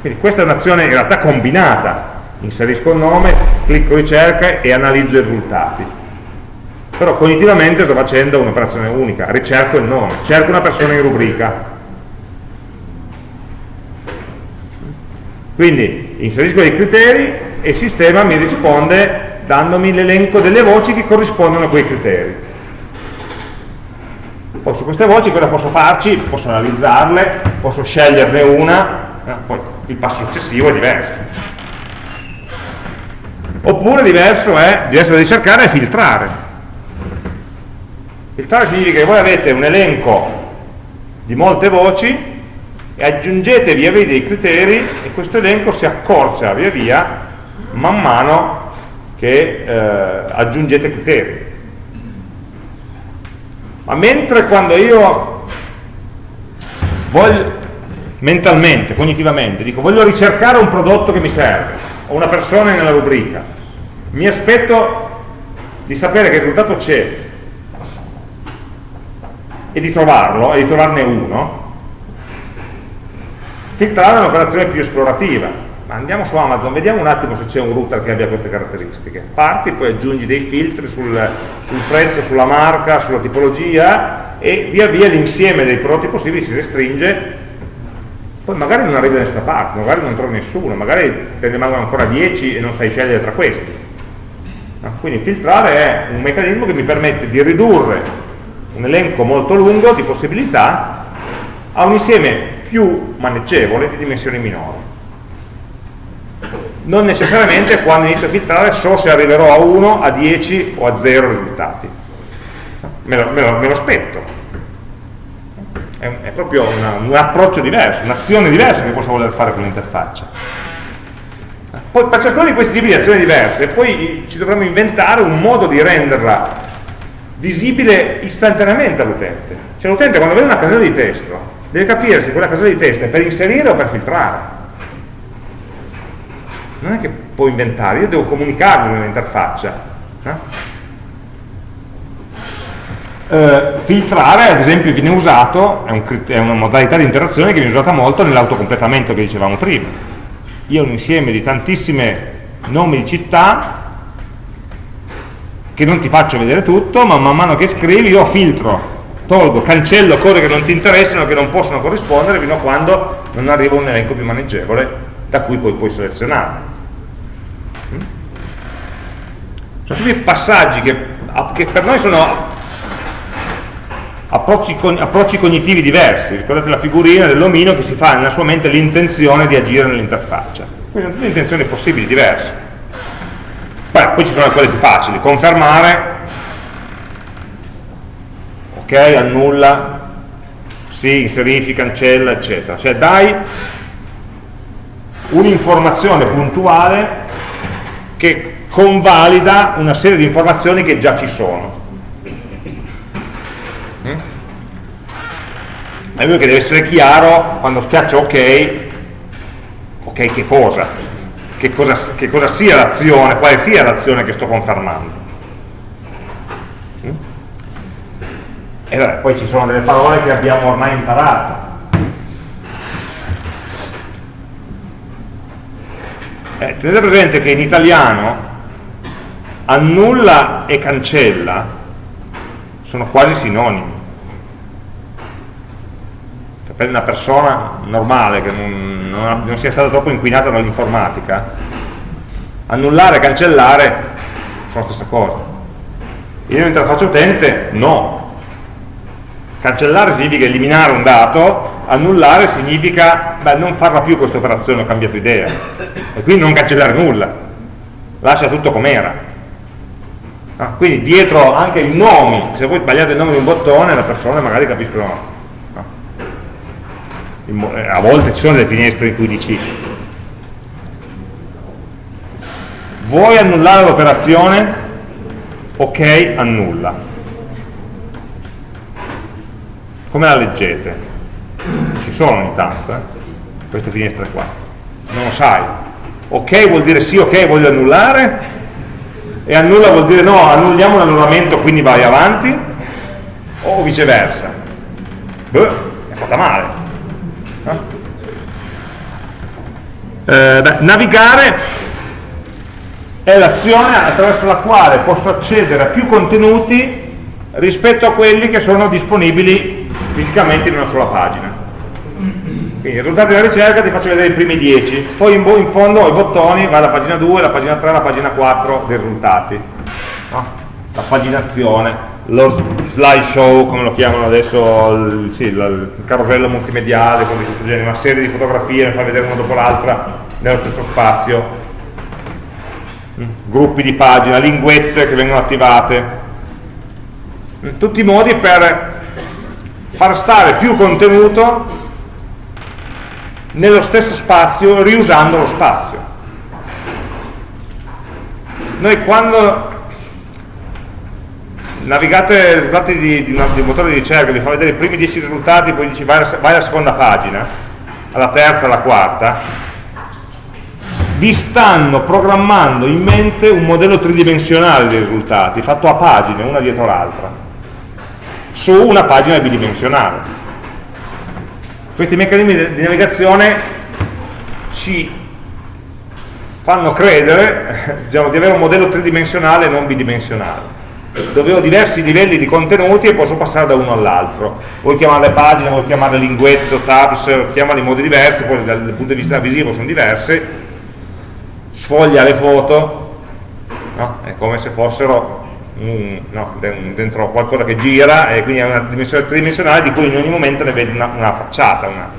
Quindi questa è un'azione in realtà combinata, inserisco il nome, clicco ricerca e analizzo i risultati. Però cognitivamente sto facendo un'operazione unica, ricerco il nome, cerco una persona in rubrica. Quindi inserisco dei criteri e il sistema mi risponde dandomi l'elenco delle voci che corrispondono a quei criteri. Poi su queste voci cosa posso farci? Posso analizzarle, posso sceglierne una, eh, poi il passo successivo è diverso oppure diverso è, diverso da ricercare è filtrare filtrare significa che voi avete un elenco di molte voci e aggiungete via via dei criteri e questo elenco si accorcia via via man mano che eh, aggiungete criteri. Ma mentre quando io voglio mentalmente, cognitivamente, dico voglio ricercare un prodotto che mi serve, o una persona nella rubrica, mi aspetto di sapere che il risultato c'è e di trovarlo, e di trovarne uno, filtrare è un'operazione più esplorativa. Ma andiamo su Amazon, vediamo un attimo se c'è un router che abbia queste caratteristiche. Parti, poi aggiungi dei filtri sul, sul prezzo, sulla marca, sulla tipologia e via via l'insieme dei prodotti possibili si restringe poi magari non arrivi da nessuna parte, magari non trovi nessuno, magari te ne rimangono ancora 10 e non sai scegliere tra questi. Quindi filtrare è un meccanismo che mi permette di ridurre un elenco molto lungo di possibilità a un insieme più maneggevole di dimensioni minori. Non necessariamente quando inizio a filtrare so se arriverò a 1, a 10 o a 0 risultati. Me lo, me lo, me lo aspetto, è, è proprio una, un approccio diverso, un'azione diversa che posso voler fare con l'interfaccia. Poi per ciascuno di questi tipi di azioni diverse, poi ci dovremmo inventare un modo di renderla visibile istantaneamente all'utente. Cioè l'utente quando vede una casella di testo deve capire se quella casella di testo è per inserire o per filtrare. Non è che può inventare, io devo comunicarlo nell'interfaccia. Eh? Eh, filtrare ad esempio viene usato, è, un, è, una modalità di interazione che viene usata molto nell'autocompletamento che dicevamo prima. Io ho un insieme di tantissime nomi di città che non ti faccio vedere tutto, ma man mano che scrivi io filtro, tolgo, cancello cose che non ti interessano, che non possono corrispondere fino a quando non arriva un elenco più maneggevole da cui poi puoi selezionare. Mm? Sono tutti passaggi che, che per noi sono approcci, approcci, cognitivi diversi, ricordate la figurina dell'omino che si fa nella sua mente l'intenzione di agire nell'interfaccia. Queste sono tutte intenzioni possibili, diverse. Beh, poi ci sono quelle più facili, confermare, ok, annulla, sì, inserisci, cancella, eccetera. Cioè dai un'informazione puntuale che convalida una serie di informazioni che già ci sono. È lui che deve essere chiaro quando schiaccio ok ok che cosa che cosa, che cosa sia l'azione quale sia l'azione che sto confermando. Mm? e vabbè, poi ci sono delle parole che abbiamo ormai imparato. Eh, tenete presente che in italiano annulla e cancella sono quasi sinonimi per una persona normale che non, non, non sia stata troppo inquinata dall'informatica, annullare e cancellare sono la stessa cosa. Io in interfaccia utente no. Cancellare significa eliminare un dato, annullare significa beh, non farla più questa operazione, ho cambiato idea. E quindi non cancellare nulla, lascia tutto com'era. Ah, quindi dietro anche i nomi, se voi sbagliate il nome di un bottone, le persone magari capiscono a volte ci sono delle finestre in cui dici vuoi annullare l'operazione? ok, annulla come la leggete? ci sono ogni tanto eh? queste finestre qua non lo sai ok vuol dire sì, ok voglio annullare e annulla vuol dire no, annulliamo l'annullamento quindi vai avanti o viceversa Beh, è fatta male eh, beh, navigare è l'azione attraverso la quale posso accedere a più contenuti rispetto a quelli che sono disponibili fisicamente in una sola pagina. Quindi i risultati della ricerca ti faccio vedere i primi 10, poi in, in fondo ho i bottoni, va alla pagina 2, la pagina 3, la pagina 4 dei risultati. No? La paginazione lo slideshow, come lo chiamano adesso, il, sì, il carosello multimediale, una serie di fotografie, ne fa vedere una dopo l'altra nello stesso spazio, mm, gruppi di pagina, linguette che vengono attivate, mm, tutti i modi per far stare più contenuto nello stesso spazio riusando lo spazio. Noi quando navigate i risultati di, di, di, un motore di ricerca, vi fa vedere i primi 10 risultati, poi dici vai alla, vai alla seconda pagina, alla terza, alla quarta, vi stanno programmando in mente un modello tridimensionale dei risultati, fatto a pagine, una dietro l'altra, su una pagina bidimensionale. Questi meccanismi di navigazione ci fanno credere diciamo, di avere un modello tridimensionale e non bidimensionale dove ho diversi livelli di contenuti e posso passare da uno all'altro vuoi chiamarle pagine, vuoi chiamarle linguetto, tabs chiamarle in modi diversi poi dal punto di vista visivo sono diversi sfoglia le foto no? è come se fossero un, no, dentro qualcosa che gira e quindi è una dimensione tridimensionale di cui in ogni momento ne vedi una, una facciata una,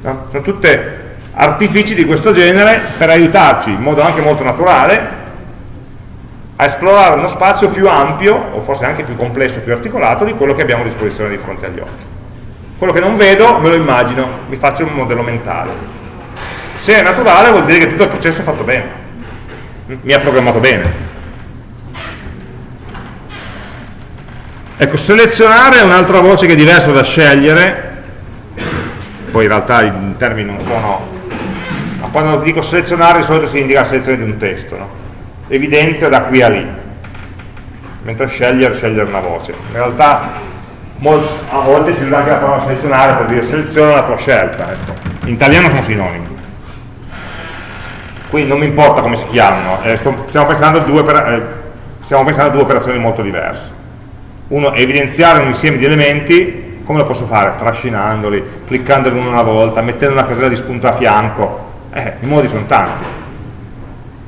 no? sono tutte artifici di questo genere per aiutarci in modo anche molto naturale a esplorare uno spazio più ampio, o forse anche più complesso, più articolato, di quello che abbiamo a disposizione di fronte agli occhi. Quello che non vedo me lo immagino, mi faccio un modello mentale. Se è naturale vuol dire che tutto il processo è fatto bene, mi ha programmato bene. Ecco, selezionare è un'altra voce che è diversa da scegliere, poi in realtà i termini non sono ma quando dico selezionare di solito si indica la selezione di un testo no? Evidenzia da qui a lì. Mentre scegliere, scegliere una voce. In realtà a volte si usa anche la parola selezionare per dire seleziona la tua scelta ecco. in italiano sono sinonimi. Quindi non mi importa come si chiamano eh, stiamo, pensando eh, stiamo pensando a due operazioni molto diverse. Uno evidenziare un insieme di elementi come lo posso fare? trascinandoli, cliccandoli una volta, mettendo una casella di spunto a fianco. Eh, i modi sono tanti,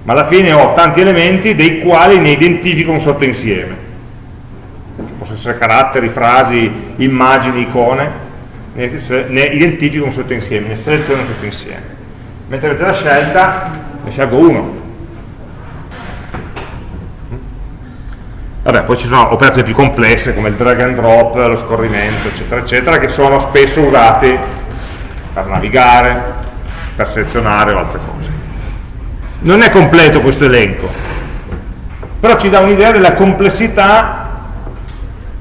ma alla fine ho tanti elementi dei quali ne identifico un sottoinsieme. Possono essere caratteri, frasi, immagini, icone, ne, ne identifico un sottoinsieme, ne seleziono un sottoinsieme. Mentre avete la scelta, ne scelgo uno. Vabbè, poi ci sono operazioni più complesse come il drag and drop, lo scorrimento, eccetera, eccetera, che sono spesso usati per navigare, per selezionare o altre cose. Non è completo questo elenco, però ci dà un'idea della complessità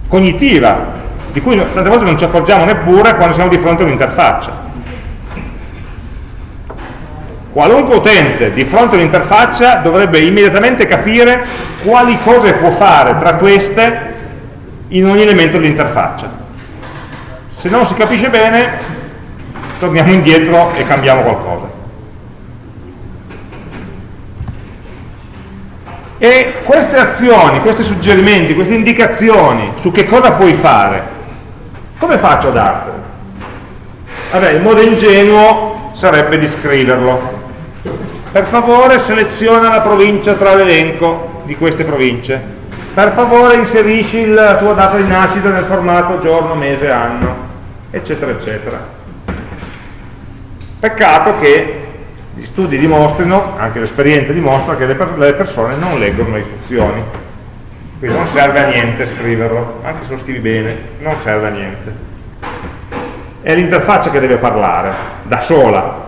cognitiva, di cui tante volte non ci accorgiamo neppure quando siamo di fronte a un'interfaccia. Qualunque utente di fronte a un'interfaccia dovrebbe immediatamente capire quali cose può fare tra queste in ogni elemento dell'interfaccia. Se non si capisce bene, torniamo indietro e cambiamo qualcosa. E queste azioni, questi suggerimenti, queste indicazioni su che cosa puoi fare, come faccio a dartele? Vabbè, il modo ingenuo sarebbe di scriverlo. Per favore seleziona la provincia tra l'elenco di queste province. Per favore inserisci la tua data di nascita nel formato giorno, mese, anno, eccetera, eccetera. Peccato che gli studi dimostrino, anche l'esperienza dimostra, che le, per le persone non leggono le istruzioni. Quindi non serve a niente scriverlo, anche se lo scrivi bene, non serve a niente. È l'interfaccia che deve parlare, da sola,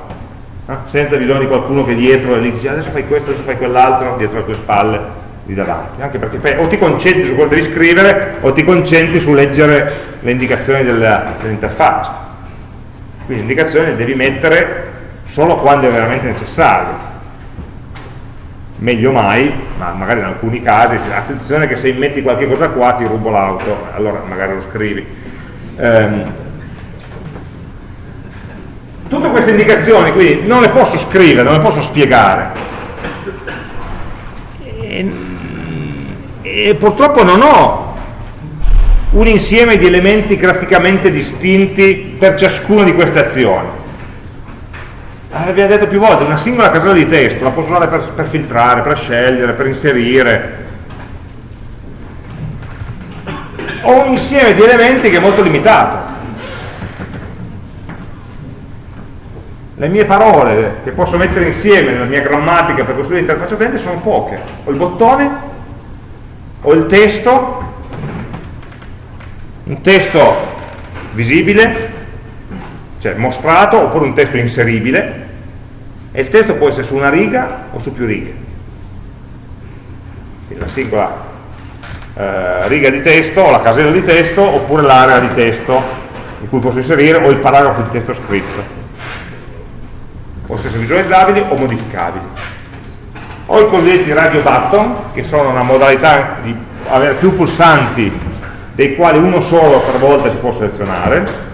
eh? senza bisogno di qualcuno che dietro e lì dice adesso fai questo, adesso fai quell'altro, dietro le tue spalle, lì davanti. Anche perché fai, o ti concentri su quello che devi scrivere o ti concentri su leggere le indicazioni dell'interfaccia quindi indicazioni le devi mettere solo quando è veramente necessario. Meglio mai, ma magari in alcuni casi attenzione che se metti qualche cosa qua ti rubo l'auto allora magari lo scrivi. Ehm, tutte queste indicazioni quindi non le posso scrivere, non le posso spiegare. E, e purtroppo non ho un insieme di elementi graficamente distinti per ciascuna di queste azioni. Abbiamo detto più volte, una singola casella di testo la posso usare per, per filtrare, per scegliere, per inserire. Ho un insieme di elementi che è molto limitato. Le mie parole che posso mettere insieme nella mia grammatica per costruire l'interfaccia utente sono poche. Ho il bottone, ho il testo un testo visibile, cioè mostrato, oppure un testo inseribile, e il testo può essere su una riga o su più righe. Quindi la singola eh, riga di testo, o la casella di testo, oppure l'area di testo in cui posso inserire, o il paragrafo di testo scritto. possono essere visualizzabili o modificabili. Ho i cosiddetti radio button, che sono una modalità di avere più pulsanti, dei quali uno solo per volta si può selezionare,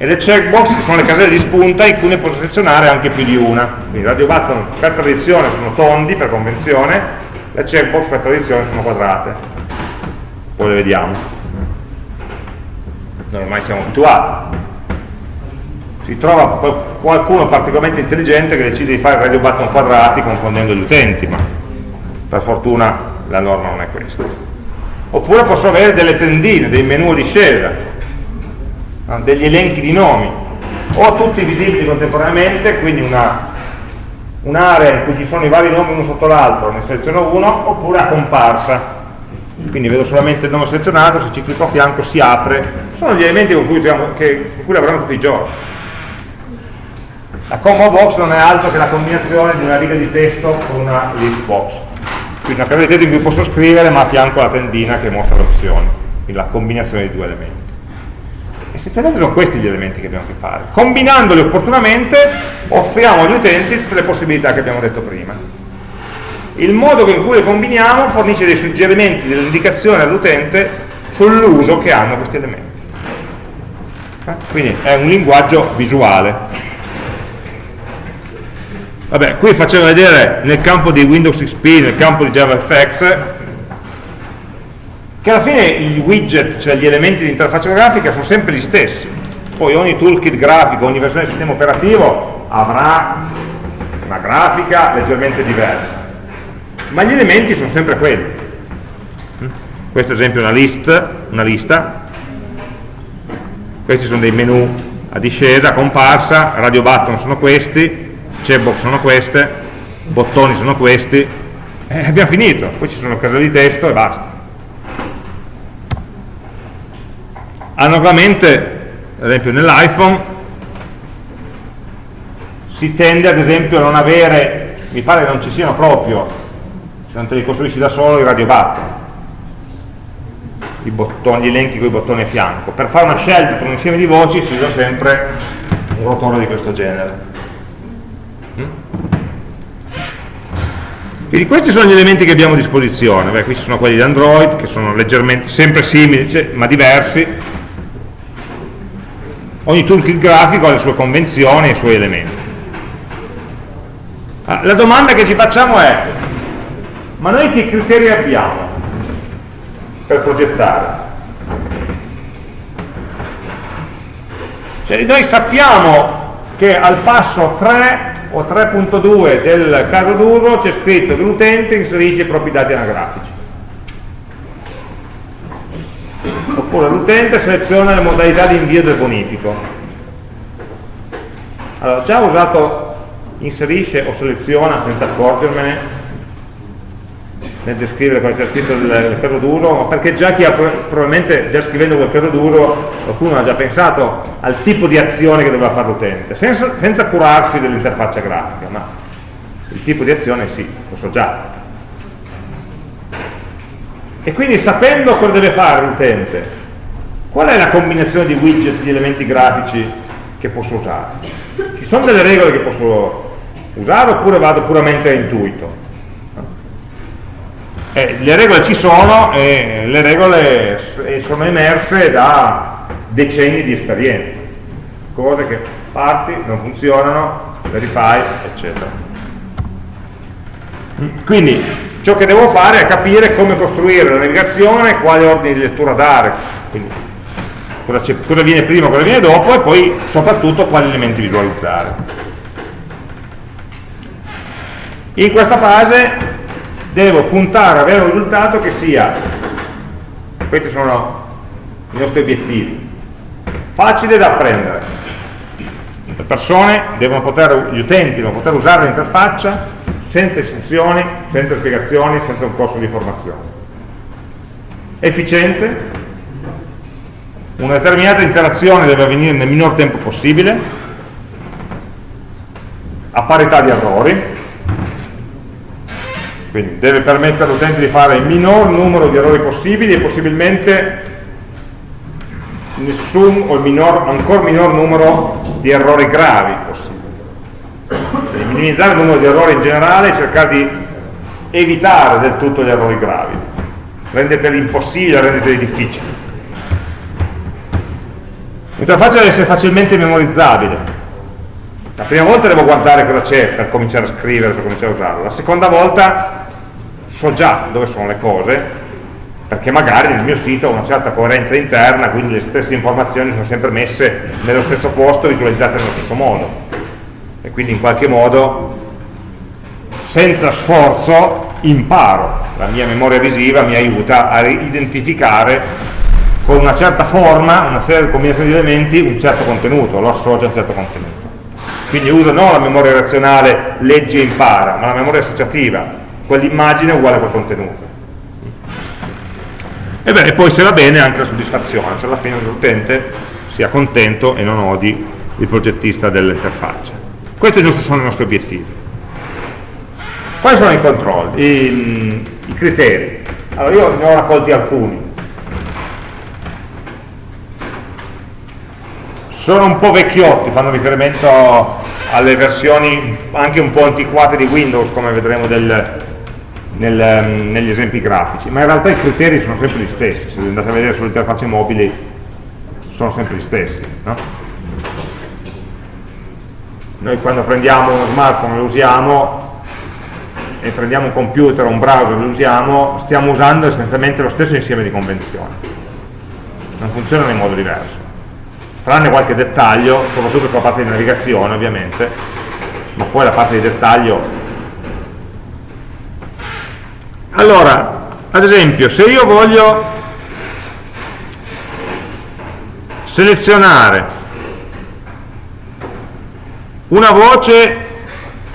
e le checkbox sono le caselle di spunta in cui ne posso selezionare anche più di una. Quindi radio button per tradizione sono tondi, per convenzione, le checkbox per tradizione sono quadrate. Poi le vediamo. Non ormai siamo abituati. Si trova qualcuno particolarmente intelligente che decide di fare radio button quadrati confondendo gli utenti, ma per fortuna la norma non è questa. Oppure posso avere delle tendine, dei menu di discesa, degli elenchi di nomi, o tutti visibili contemporaneamente, quindi un'area un in cui ci sono i vari nomi uno sotto l'altro, ne seleziono uno, oppure a comparsa. Quindi vedo solamente il nome selezionato, se ci clicco a fianco si apre. Sono gli elementi con cui, diciamo, che, con cui lavoriamo tutti i giorni. La combo box non è altro che la combinazione di una riga di testo con una list box. Quindi una casella di testo in cui posso scrivere ma a fianco la tendina che mostra le opzioni. Quindi la combinazione di due elementi. Essenzialmente sono questi gli elementi che abbiamo a che fare. Combinandoli opportunamente offriamo agli utenti tutte le possibilità che abbiamo detto prima. Il modo in cui le combiniamo fornisce dei suggerimenti, delle indicazioni all'utente sull'uso che hanno questi elementi. Eh? Quindi è un linguaggio visuale. Vabbè, qui faccio vedere nel campo di Windows XP, nel campo di JavaFX, che alla fine i widget, cioè gli elementi di interfaccia grafica, sono sempre gli stessi. Poi ogni toolkit grafico, ogni versione del sistema operativo avrà una grafica leggermente diversa, ma gli elementi sono sempre quelli. Questo ad esempio è una, list, una lista, questi sono dei menu a discesa, comparsa, radio button sono questi, checkbox sono queste, bottoni sono questi, e abbiamo finito, poi ci sono caselle di testo e basta. Analogamente, ad esempio nell'iPhone, si tende ad esempio a non avere, mi pare che non ci siano proprio, se non te li costruisci da solo, i radio button, i bottoni, gli elenchi con i bottoni a fianco. Per fare una scelta tra un insieme di voci si usa sempre un rotore di questo genere. Mm? Quindi questi sono gli elementi che abbiamo a disposizione, Beh, questi sono quelli di Android, che sono leggermente, sempre simili, ma diversi, ogni toolkit grafico ha le sue convenzioni e i suoi elementi. Ah, la domanda che ci facciamo è, ma noi che criteri abbiamo per progettare? Cioè noi sappiamo che al passo 3 o 3.2 del caso d'uso c'è scritto che l'utente inserisce i propri dati anagrafici. Oppure l'utente seleziona le modalità di invio del bonifico. Allora già ho usato inserisce o seleziona senza accorgermene nel descrivere cosa sia scritto nel caso d'uso perché già chi ha probabilmente già scrivendo quel caso d'uso qualcuno ha già pensato al tipo di azione che doveva fare l'utente senza, senza curarsi dell'interfaccia grafica ma il tipo di azione sì, lo so già e quindi sapendo cosa deve fare l'utente, qual è la combinazione di widget, di elementi grafici che posso usare? Ci sono delle regole che posso usare oppure vado puramente a intuito? Eh, le regole ci sono e le regole sono emerse da decenni di esperienza. Cose che parti, non funzionano, le rifai, eccetera. Quindi ciò che devo fare è capire come costruire la navigazione, quali ordini di lettura dare, quindi cosa, cosa viene prima, cosa viene dopo e poi soprattutto quali elementi visualizzare. In questa fase devo puntare ad avere un risultato che sia, questi sono i nostri obiettivi, facile da apprendere. Le persone devono poter, gli utenti devono poter usare l'interfaccia senza istruzioni, senza spiegazioni, senza un corso di formazione. Efficiente, una determinata interazione deve avvenire nel minor tempo possibile, a parità di errori, quindi deve permettere all'utente di fare il minor numero di errori possibili e possibilmente nessun o il minor, ancora minor numero di errori gravi possibile. Minimizzare il numero di errori in generale e cercare di evitare del tutto gli errori gravi. Rendeteli impossibili, rendeteli difficili. L'interfaccia deve essere facilmente memorizzabile. La prima volta devo guardare cosa c'è per cominciare a scrivere, per cominciare a usarlo. La seconda volta so già dove sono le cose perché magari nel mio sito ho una certa coerenza interna, quindi le stesse informazioni sono sempre messe nello stesso posto, visualizzate nello stesso modo. E quindi in qualche modo, senza sforzo, imparo. La mia memoria visiva mi aiuta a identificare con una certa forma, una serie di combinazioni di elementi, un certo contenuto, lo associo a un certo contenuto. Quindi uso non la memoria razionale legge e impara, ma la memoria associativa, quell'immagine è uguale a quel contenuto e, beh, e poi se va bene anche la soddisfazione, cioè alla fine l'utente sia contento e non odi il progettista dell'interfaccia. Questi sono i nostri obiettivi. Quali sono i controlli, i, i criteri? Allora io ne ho raccolti alcuni. Sono un po' vecchiotti, fanno riferimento alle versioni anche un po' antiquate di Windows, come vedremo del, nel, negli esempi grafici, ma in realtà i criteri sono sempre gli stessi, se andate a vedere sulle interfacce mobili sono sempre gli stessi. No? Noi quando prendiamo uno smartphone e lo usiamo e prendiamo un computer o un browser e lo usiamo, stiamo usando essenzialmente lo stesso insieme di convenzioni. Non funzionano in modo diverso. Tranne qualche dettaglio, soprattutto sulla parte di navigazione ovviamente, ma poi la parte di dettaglio allora ad esempio se io voglio selezionare una voce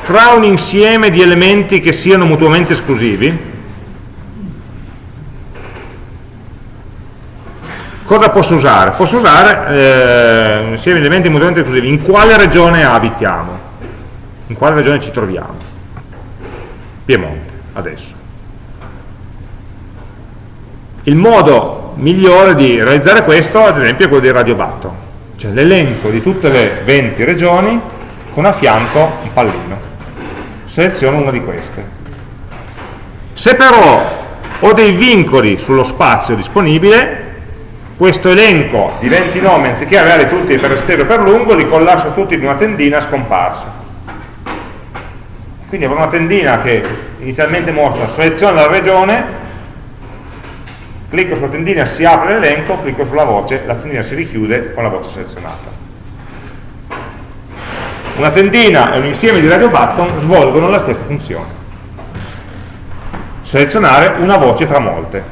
tra un insieme di elementi che siano mutuamente esclusivi. Cosa posso usare? posso usare eh, un insieme di elementi mutuamente esclusivi. In quale regione abitiamo? In quale regione ci troviamo? Piemonte adesso. Il modo migliore di realizzare questo, ad esempio, è quello di Radio Batto, cioè l'elenco di tutte le 20 regioni con a fianco un pallino. Seleziono una di queste. Se però ho dei vincoli sullo spazio disponibile, questo elenco di 20 nomi, anziché avere tutti per esterno e per lungo, li collasso tutti in una tendina scomparsa. Quindi avrò una tendina che inizialmente mostra seleziona la regione clicco sulla tendina, si apre l'elenco, clicco sulla voce, la tendina si richiude con la voce selezionata. Una tendina e un insieme di radio button svolgono la stessa funzione. Selezionare una voce tra molte.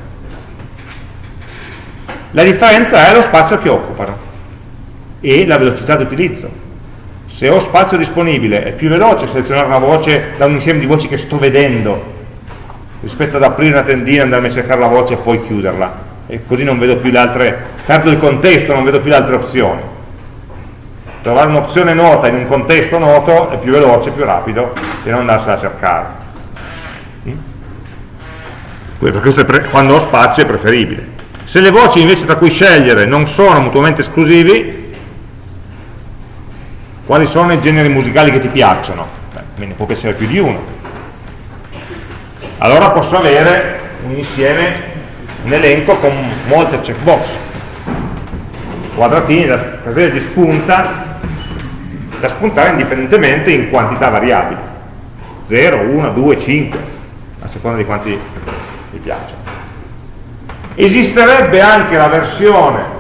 La differenza è lo spazio che occupano e la velocità di utilizzo. Se ho spazio disponibile è più veloce selezionare una voce da un insieme di voci che sto vedendo rispetto ad aprire una tendina, andarmi a cercare la voce e poi chiuderla e così non vedo più le altre, perdo il contesto, non vedo più le altre opzioni trovare un'opzione nota in un contesto noto è più veloce, più rapido che non andarsela a cercare mm? questo quando ho spazio è preferibile se le voci invece tra cui scegliere non sono mutuamente esclusivi quali sono i generi musicali che ti piacciono? Beh, ne può essere più di uno allora posso avere un insieme, un elenco con molte checkbox, quadratini da caselle di spunta, da spuntare indipendentemente in quantità variabili, 0, 1, 2, 5, a seconda di quanti vi piacciono. Esisterebbe anche la versione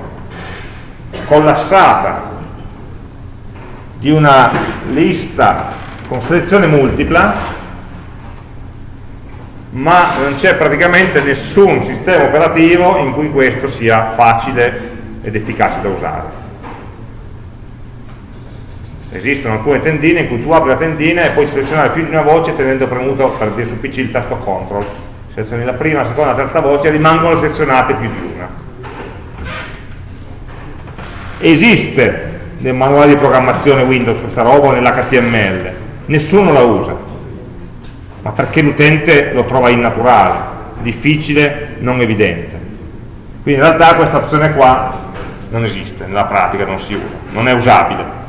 collassata di una lista con selezione multipla ma non c'è praticamente nessun sistema operativo in cui questo sia facile ed efficace da usare. Esistono alcune tendine in cui tu apri la tendina e puoi selezionare più di una voce tenendo premuto per dire su PC il tasto CTRL. Selezioni la prima, la seconda, la terza voce e rimangono selezionate più di una. Esiste nel manuale di programmazione Windows questa roba nell'HTML, nessuno la usa ma perché l'utente lo trova innaturale, difficile, non evidente. Quindi in realtà questa opzione qua non esiste, nella pratica non si usa, non è usabile.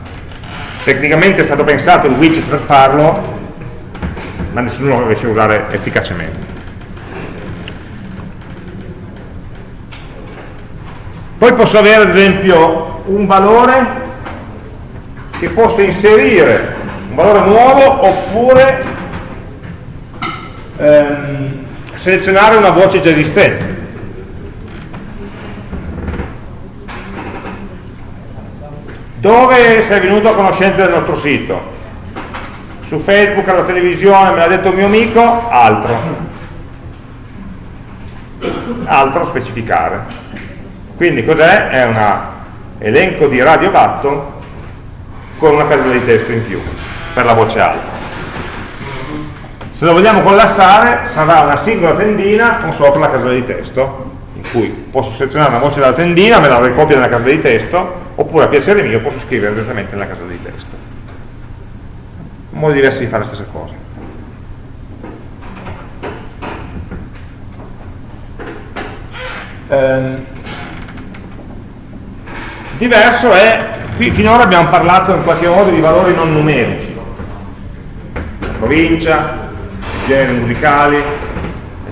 Tecnicamente è stato pensato il widget per farlo, ma nessuno lo riesce a usare efficacemente. Poi posso avere ad esempio un valore che posso inserire, un valore nuovo, oppure ehm, selezionare una voce già esistente. Dove sei venuto a conoscenza del nostro sito? Su Facebook, alla televisione, me l'ha detto un mio amico, altro. Altro specificare. Quindi cos'è? È un elenco di radio button con una casella di testo in più per la voce alta. Se lo vogliamo collassare sarà una singola tendina con sopra la casella di testo cui posso selezionare una voce dalla tendina, me la ricopio nella casella di testo oppure a piacere mio posso scrivere direttamente nella casella di testo. Modi diversi di fare la stessa cosa. Um, Diverso è, qui finora abbiamo parlato in qualche modo di valori non numerici, provincia, generi musicali,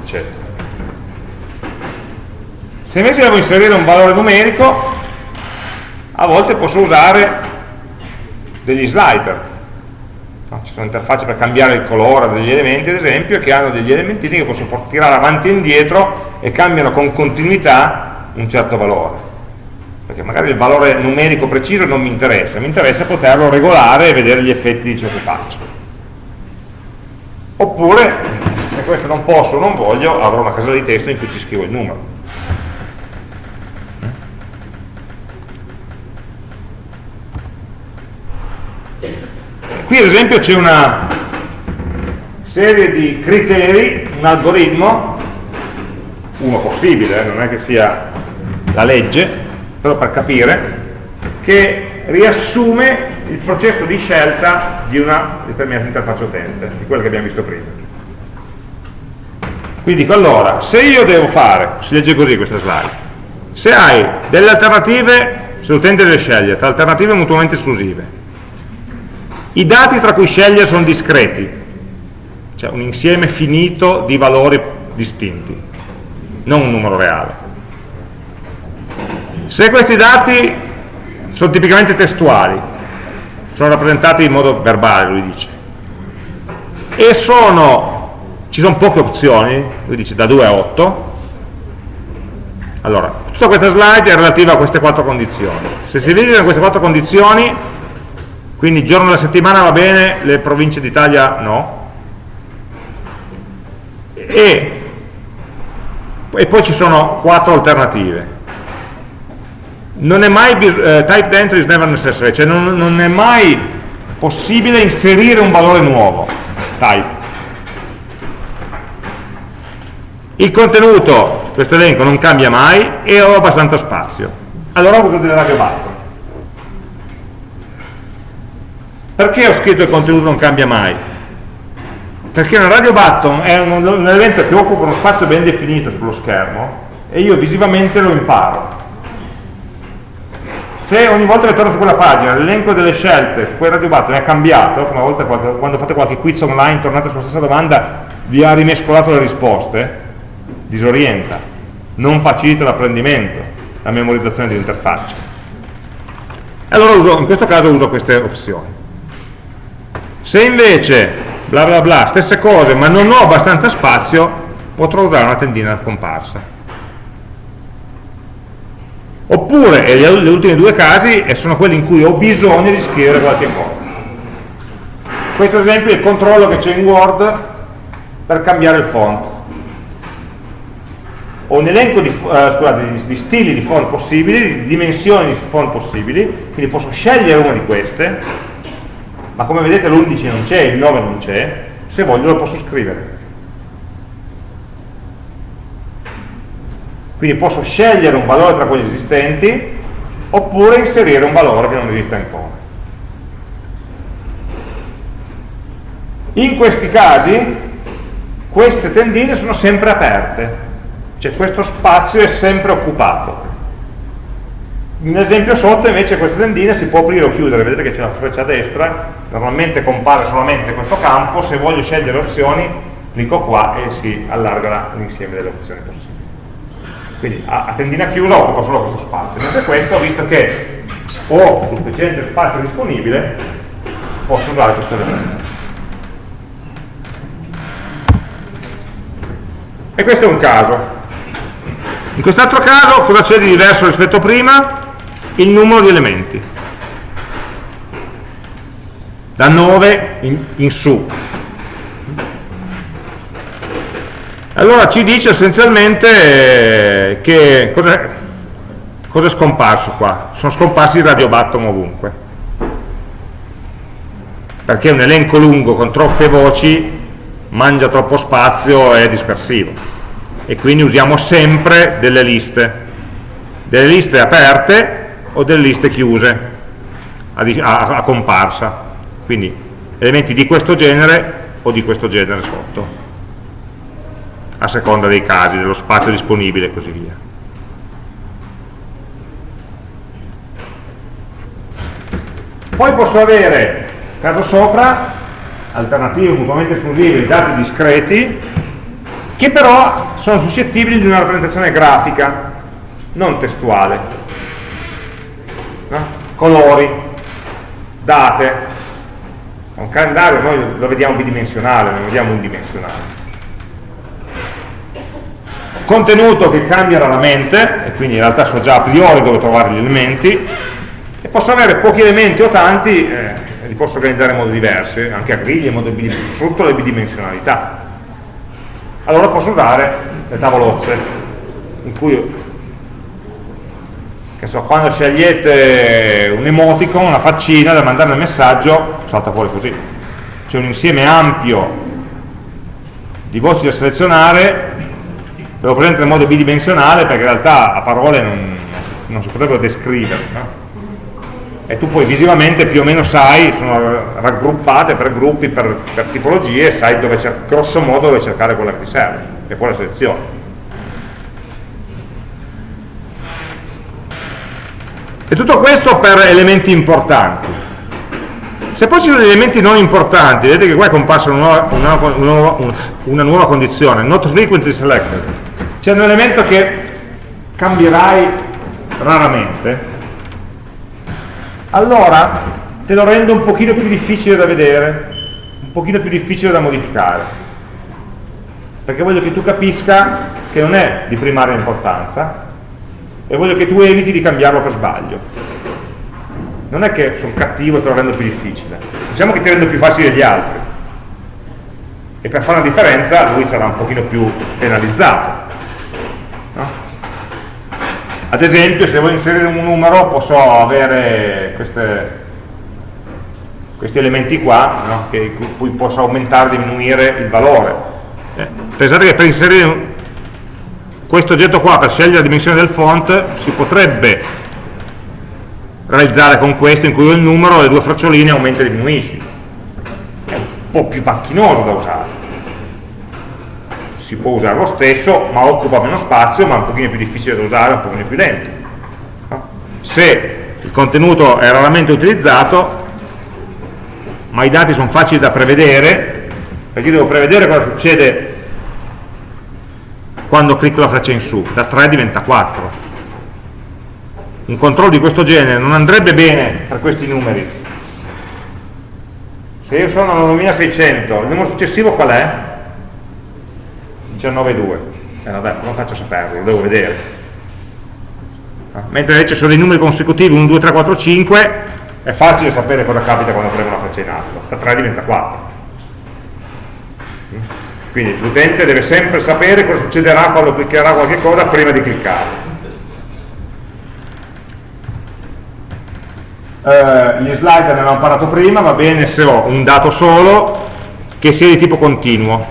eccetera. Se invece devo inserire un valore numerico, a volte posso usare degli slider. Ci sono interfacce per cambiare il colore degli elementi, ad esempio, che hanno degli elementini che posso tirare avanti e indietro e cambiano con continuità un certo valore perché magari il valore numerico preciso non mi interessa, mi interessa poterlo regolare e vedere gli effetti di ciò che faccio. Oppure, se questo non posso o non voglio, avrò una casella di testo in cui ci scrivo il numero. Qui ad esempio c'è una serie di criteri, un algoritmo, uno possibile, eh, non è che sia la legge, però per capire, che riassume il processo di scelta di una determinata interfaccia utente, di quella che abbiamo visto prima. Quindi dico allora, se io devo fare, si legge così questa slide, se hai delle alternative, se l'utente deve scegliere, tra alternative mutuamente esclusive, i dati tra cui scegliere sono discreti, cioè un insieme finito di valori distinti, non un numero reale. Se questi dati sono tipicamente testuali, sono rappresentati in modo verbale, lui dice, e sono, ci sono poche opzioni, lui dice da 2 a 8, allora, tutta questa slide è relativa a queste quattro condizioni. Se si in queste quattro condizioni, quindi giorno della settimana va bene, le province d'Italia no, e, e poi ci sono quattro alternative non è mai eh, typed entry is never necessary, cioè non, non, è mai possibile inserire un valore nuovo, type. Il contenuto, questo elenco non cambia mai e ho abbastanza spazio. Allora ho uso delle radio button. Perché ho scritto il contenuto non cambia mai? Perché una radio button è un, un elemento che occupa uno spazio ben definito sullo schermo e io visivamente lo imparo se ogni volta che torno su quella pagina l'elenco delle scelte su quel radio button è cambiato, come a volte quando fate qualche quiz online tornate sulla stessa domanda vi ha rimescolato le risposte, disorienta, non facilita l'apprendimento, la memorizzazione dell'interfaccia. Allora uso, in questo caso uso queste opzioni. Se invece, bla bla bla, stesse cose, ma non ho abbastanza spazio, potrò usare una tendina comparsa oppure, e gli ultimi due casi sono quelli in cui ho bisogno di scrivere qualche cosa. Questo esempio è il controllo che c'è in Word per cambiare il font. Ho un elenco di, uh, scusate, di, stili di font possibili, di dimensioni di font possibili quindi posso scegliere una di queste ma come vedete l'11 non c'è, il 9 non c'è se voglio lo posso scrivere Quindi posso scegliere un valore tra quelli esistenti oppure inserire un valore che non esiste ancora. In questi casi queste tendine sono sempre aperte, cioè questo spazio è sempre occupato. Nell'esempio sotto invece questa tendina si può aprire o chiudere, vedete che c'è la freccia a destra, normalmente compare solamente questo campo, se voglio scegliere opzioni clicco qua e si allarga l'insieme delle opzioni possibili. Quindi a, tendina chiusa occupa solo questo spazio, mentre questo, visto che ho sufficiente spazio disponibile, posso usare questo elemento. E questo è un caso. In quest'altro caso cosa c'è di diverso rispetto a prima? Il numero di elementi. Da 9 in, in su. Allora ci dice essenzialmente eh, che cosa, cosa è scomparso qua? Sono scomparsi i radiobatton ovunque. Perché un elenco lungo con troppe voci mangia troppo spazio e è dispersivo. E quindi usiamo sempre delle liste. Delle liste aperte o delle liste chiuse a, a, a comparsa quindi elementi di questo genere o di questo genere sotto a seconda dei casi, dello spazio disponibile e così via poi posso avere caso sopra alternative mutuamente esclusive dati discreti che però sono suscettibili di una rappresentazione grafica non testuale? Colori, date, un calendario noi lo vediamo bidimensionale, non vediamo unidimensionale. Contenuto che cambia raramente, e quindi in realtà so già a priori dove trovare gli elementi, e posso avere pochi elementi o tanti, eh, li posso organizzare in modi diversi, anche a griglie, modo frutto delle bidimensionalità. Allora posso usare le tavolozze, in cui che so, quando scegliete un emoticon, una faccina da mandare nel messaggio, salta fuori così. C'è un insieme ampio di voci da selezionare, ve lo presento in modo bidimensionale perché in realtà a parole non, non si potrebbero descrivere. No? E tu poi visivamente più o meno sai, sono raggruppate per gruppi, per, per tipologie, sai dove grosso modo dove cercare quella che ti serve, e poi la selezione. E tutto questo per elementi importanti. Se poi ci sono elementi non importanti, vedete che qua è comparsa una una nuova, una nuova condizione, not frequently selected. C'è un elemento che cambierai raramente, allora te lo rendo un pochino più difficile da vedere, un pochino più difficile da modificare. Perché voglio che tu capisca che non è di primaria importanza, e voglio che tu eviti di cambiarlo per sbaglio non è che sono cattivo e te lo rendo più difficile diciamo che ti rendo più facile degli altri e per fare una differenza lui sarà un pochino più penalizzato no? ad esempio se voglio inserire un numero posso avere queste, questi elementi qua no? che, cui posso aumentare o diminuire il valore eh, pensate che per inserire questo oggetto qua per scegliere la dimensione del font si potrebbe realizzare con questo in cui il numero le due fraccioline aumenta e diminuisci è un po' più macchinoso da usare. Si può usare lo stesso ma occupa meno spazio ma è un pochino più difficile da usare un pochino più lento. Se il contenuto è raramente utilizzato ma i dati sono facili da prevedere perché io devo prevedere cosa succede quando clicco la freccia in su, da 3 diventa 4. Un controllo di questo genere non andrebbe bene per questi numeri. Se io sono a 9600, il numero successivo qual è? 19,2. Eh vabbè, non faccio saperlo, lo devo vedere. Ah, mentre invece sono dei numeri consecutivi 1, 2, 3, 4, 5, è facile sapere cosa capita quando premo la freccia in alto. Da 3 diventa 4 quindi l'utente deve sempre sapere cosa succederà quando cliccherà qualche cosa prima di cliccare Uh, gli slide ne abbiamo parlato prima, va bene se ho un dato solo che sia di tipo continuo.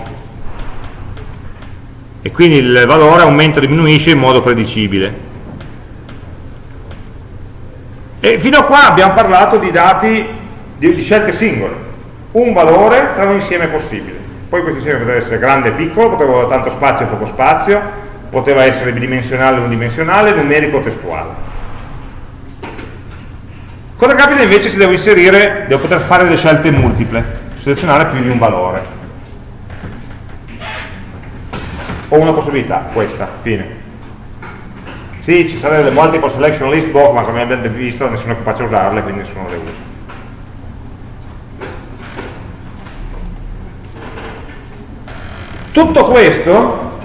E quindi il valore aumenta o diminuisce in modo predicibile. E fino a qua abbiamo parlato di dati di scelte singole, un valore tra un insieme possibile poi questo insieme poteva essere grande e piccolo, poteva avere tanto spazio o poco spazio, poteva essere bidimensionale o unidimensionale, numerico o testuale. Cosa capita invece se devo inserire, devo poter fare delle scelte multiple, selezionare più di un valore? Ho una possibilità, questa, fine. Sì, ci sarebbero le multiple selection list box, ma come abbiamo visto nessuno è capace a usarle, quindi nessuno le usa. Tutto questo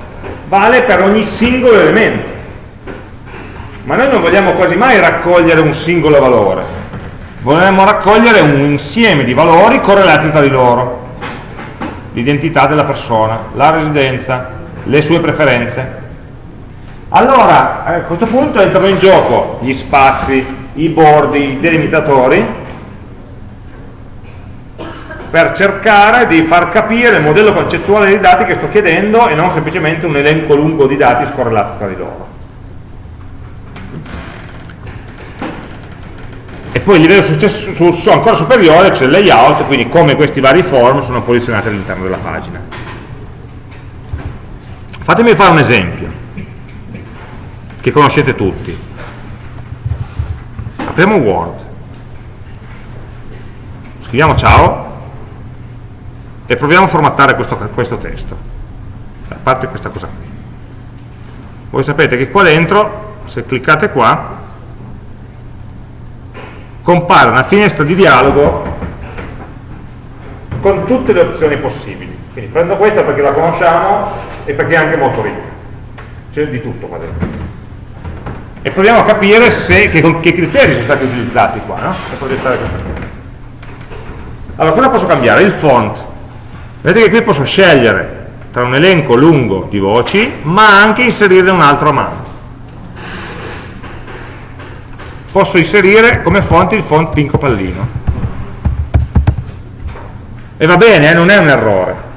vale per ogni singolo elemento, ma noi non vogliamo quasi mai raccogliere un singolo valore, vogliamo raccogliere un insieme di valori correlati tra di loro, l'identità della persona, la residenza, le sue preferenze. Allora, a questo punto entrano in gioco gli spazi, i bordi, i delimitatori, per cercare di far capire il modello concettuale dei dati che sto chiedendo e non semplicemente un elenco lungo di dati scorrelati tra di loro. E poi il livello successo, ancora superiore c'è il layout, quindi come questi vari form sono posizionati all'interno della pagina. Fatemi fare un esempio, che conoscete tutti. Apriamo Word, scriviamo ciao, e proviamo a formattare questo, questo testo. A parte questa cosa qui. Voi sapete che qua dentro se cliccate qua compare una finestra di dialogo con tutte le opzioni possibili. Quindi prendo questa perché la conosciamo e perché è anche molto ricca. C'è di tutto qua dentro. E proviamo a capire se, che, che criteri sono stati utilizzati qua no? per progettare questa cosa. Allora cosa posso cambiare? il font vedete che qui posso scegliere tra un elenco lungo di voci ma anche inserire un altro a mano. Posso inserire come font il font Pinco Pallino. E va bene, eh, non è un errore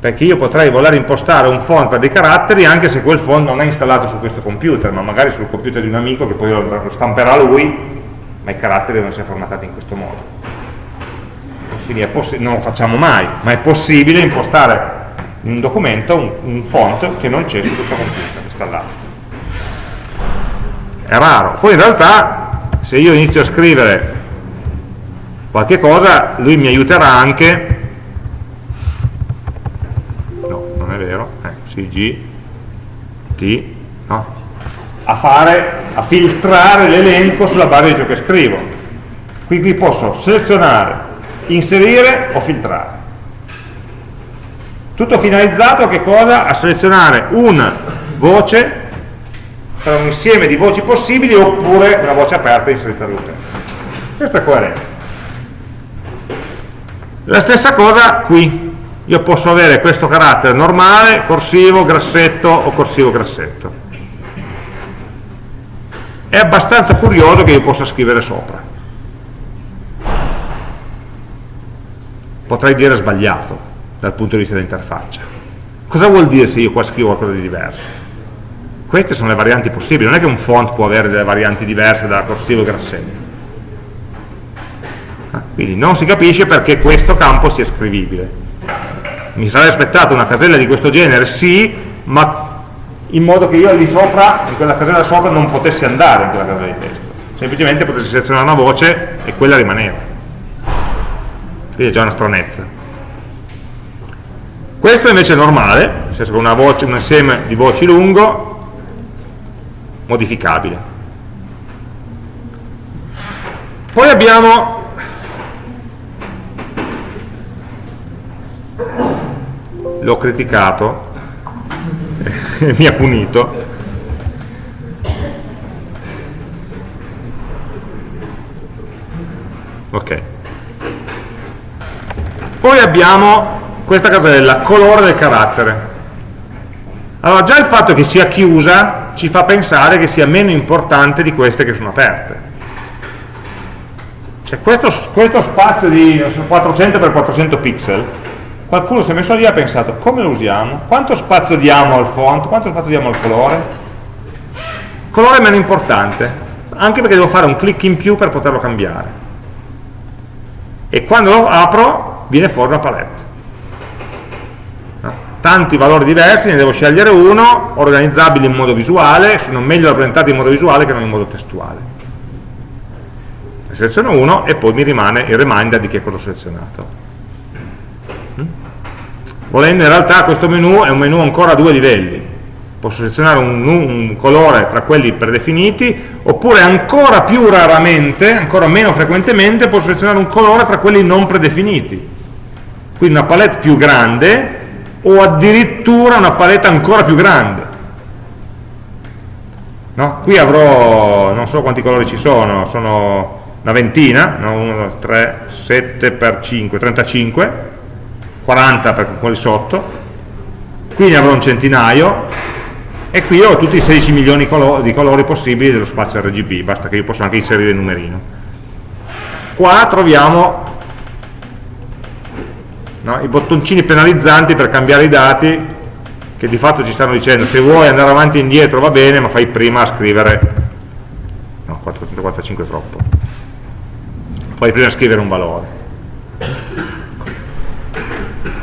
perché io potrei voler impostare un font per dei caratteri anche se quel font non è installato su questo computer ma magari sul computer di un amico che poi lo stamperà lui ma i caratteri devono essere formatati in questo modo quindi non lo facciamo mai, ma è possibile impostare in un documento un, un font che non c'è su questo computer installato. È raro. Poi in realtà se io inizio a scrivere qualche cosa, lui mi aiuterà anche no, non è vero, eh, CG T no, a fare, a filtrare l'elenco sulla base di ciò che scrivo. Qui, qui posso selezionare inserire o filtrare. Tutto finalizzato a che cosa? A selezionare una voce tra un insieme di voci possibili oppure una voce aperta inserita all'utente. Questo è coerente. La stessa cosa qui. Io posso avere questo carattere normale, corsivo, grassetto o corsivo grassetto. È abbastanza curioso che io possa scrivere sopra. Potrei dire sbagliato dal punto di vista dell'interfaccia. Cosa vuol dire se io qua scrivo qualcosa di diverso? Queste sono le varianti possibili, non è che un font può avere delle varianti diverse da corsivo e grassetto. Ah, quindi non si capisce perché questo campo sia scrivibile. Mi sarei aspettato una casella di questo genere, sì, ma in modo che io lì sopra, in quella casella sopra, non potessi andare in quella casella di testo. Semplicemente potessi selezionare una voce e quella rimaneva quindi è già una stranezza. Questo invece è normale nel senso che una voce, un insieme di voci lungo modificabile. Poi abbiamo l'ho criticato mi ha punito. Ok poi abbiamo questa casella, colore del carattere. Allora già il fatto che sia chiusa ci fa pensare che sia meno importante di queste che sono aperte. Cioè questo, questo spazio di so, 400 x 400 pixel, qualcuno si è messo lì e ha pensato come lo usiamo? Quanto spazio diamo al font? Quanto spazio diamo al colore? Colore è meno importante, anche perché devo fare un clic in più per poterlo cambiare. E quando lo apro viene fuori una palette tanti valori diversi, ne devo scegliere uno, organizzabili in modo visuale, sono meglio rappresentati in modo visuale che non in modo testuale. seleziono uno e poi mi rimane il reminder di che cosa ho selezionato. Mm? Volendo in realtà questo menu è un menu ancora a due livelli, posso selezionare un, un, colore tra quelli predefiniti oppure ancora più raramente, ancora meno frequentemente posso selezionare un colore tra quelli non predefiniti quindi una palette più grande o addirittura una palette ancora più grande no? qui avrò non so quanti colori ci sono sono una ventina no? 1, 3, 7 per 5 35 40 per quelli sotto qui ne avrò un centinaio e qui ho tutti i 16 milioni di colori possibili dello spazio RGB, basta che io possa anche inserire il numerino. Qua troviamo no, i bottoncini penalizzanti per cambiare i dati che di fatto ci stanno dicendo se vuoi andare avanti e indietro va bene ma fai prima a scrivere no, 445 è troppo. Fai prima scrivere un valore.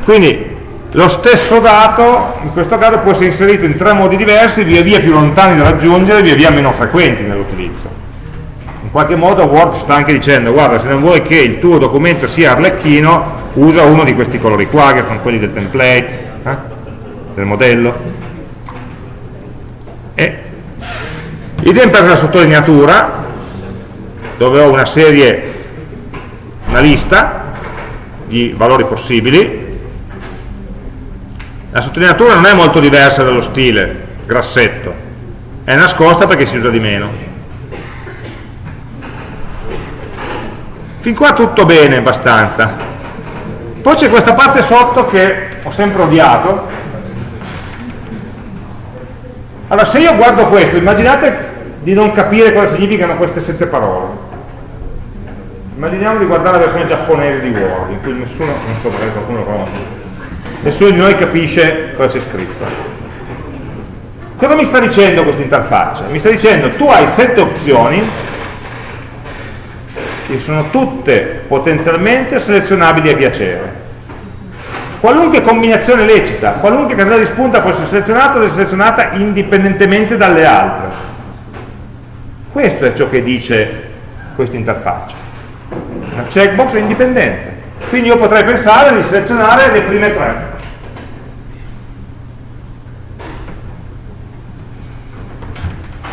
Quindi lo stesso dato, in questo caso, può essere inserito in tre modi diversi, via via più lontani da raggiungere, via via meno frequenti nell'utilizzo. In qualche modo Word sta anche dicendo, guarda, se non vuoi che il tuo documento sia arlecchino, usa uno di questi colori qua, che sono quelli del template, eh? del modello. E idem per la sottolineatura, dove ho una serie, una lista di valori possibili, la sottolineatura non è molto diversa dallo stile, grassetto, è nascosta perché si usa di meno. Fin qua tutto bene, abbastanza. Poi c'è questa parte sotto che ho sempre odiato. Allora, se io guardo questo, immaginate di non capire cosa significano queste sette parole. Immaginiamo di guardare la versione giapponese di Word, in cui nessuno, non so perché qualcuno lo conosce, nessuno di noi capisce cosa c'è scritto. Cosa mi sta dicendo questa interfaccia? Mi sta dicendo tu hai sette opzioni che sono tutte potenzialmente selezionabili a piacere. Qualunque combinazione lecita, qualunque casella di spunta può essere selezionata o selezionata indipendentemente dalle altre. Questo è ciò che dice questa interfaccia. Una checkbox è indipendente. Quindi io potrei pensare di selezionare le prime tre.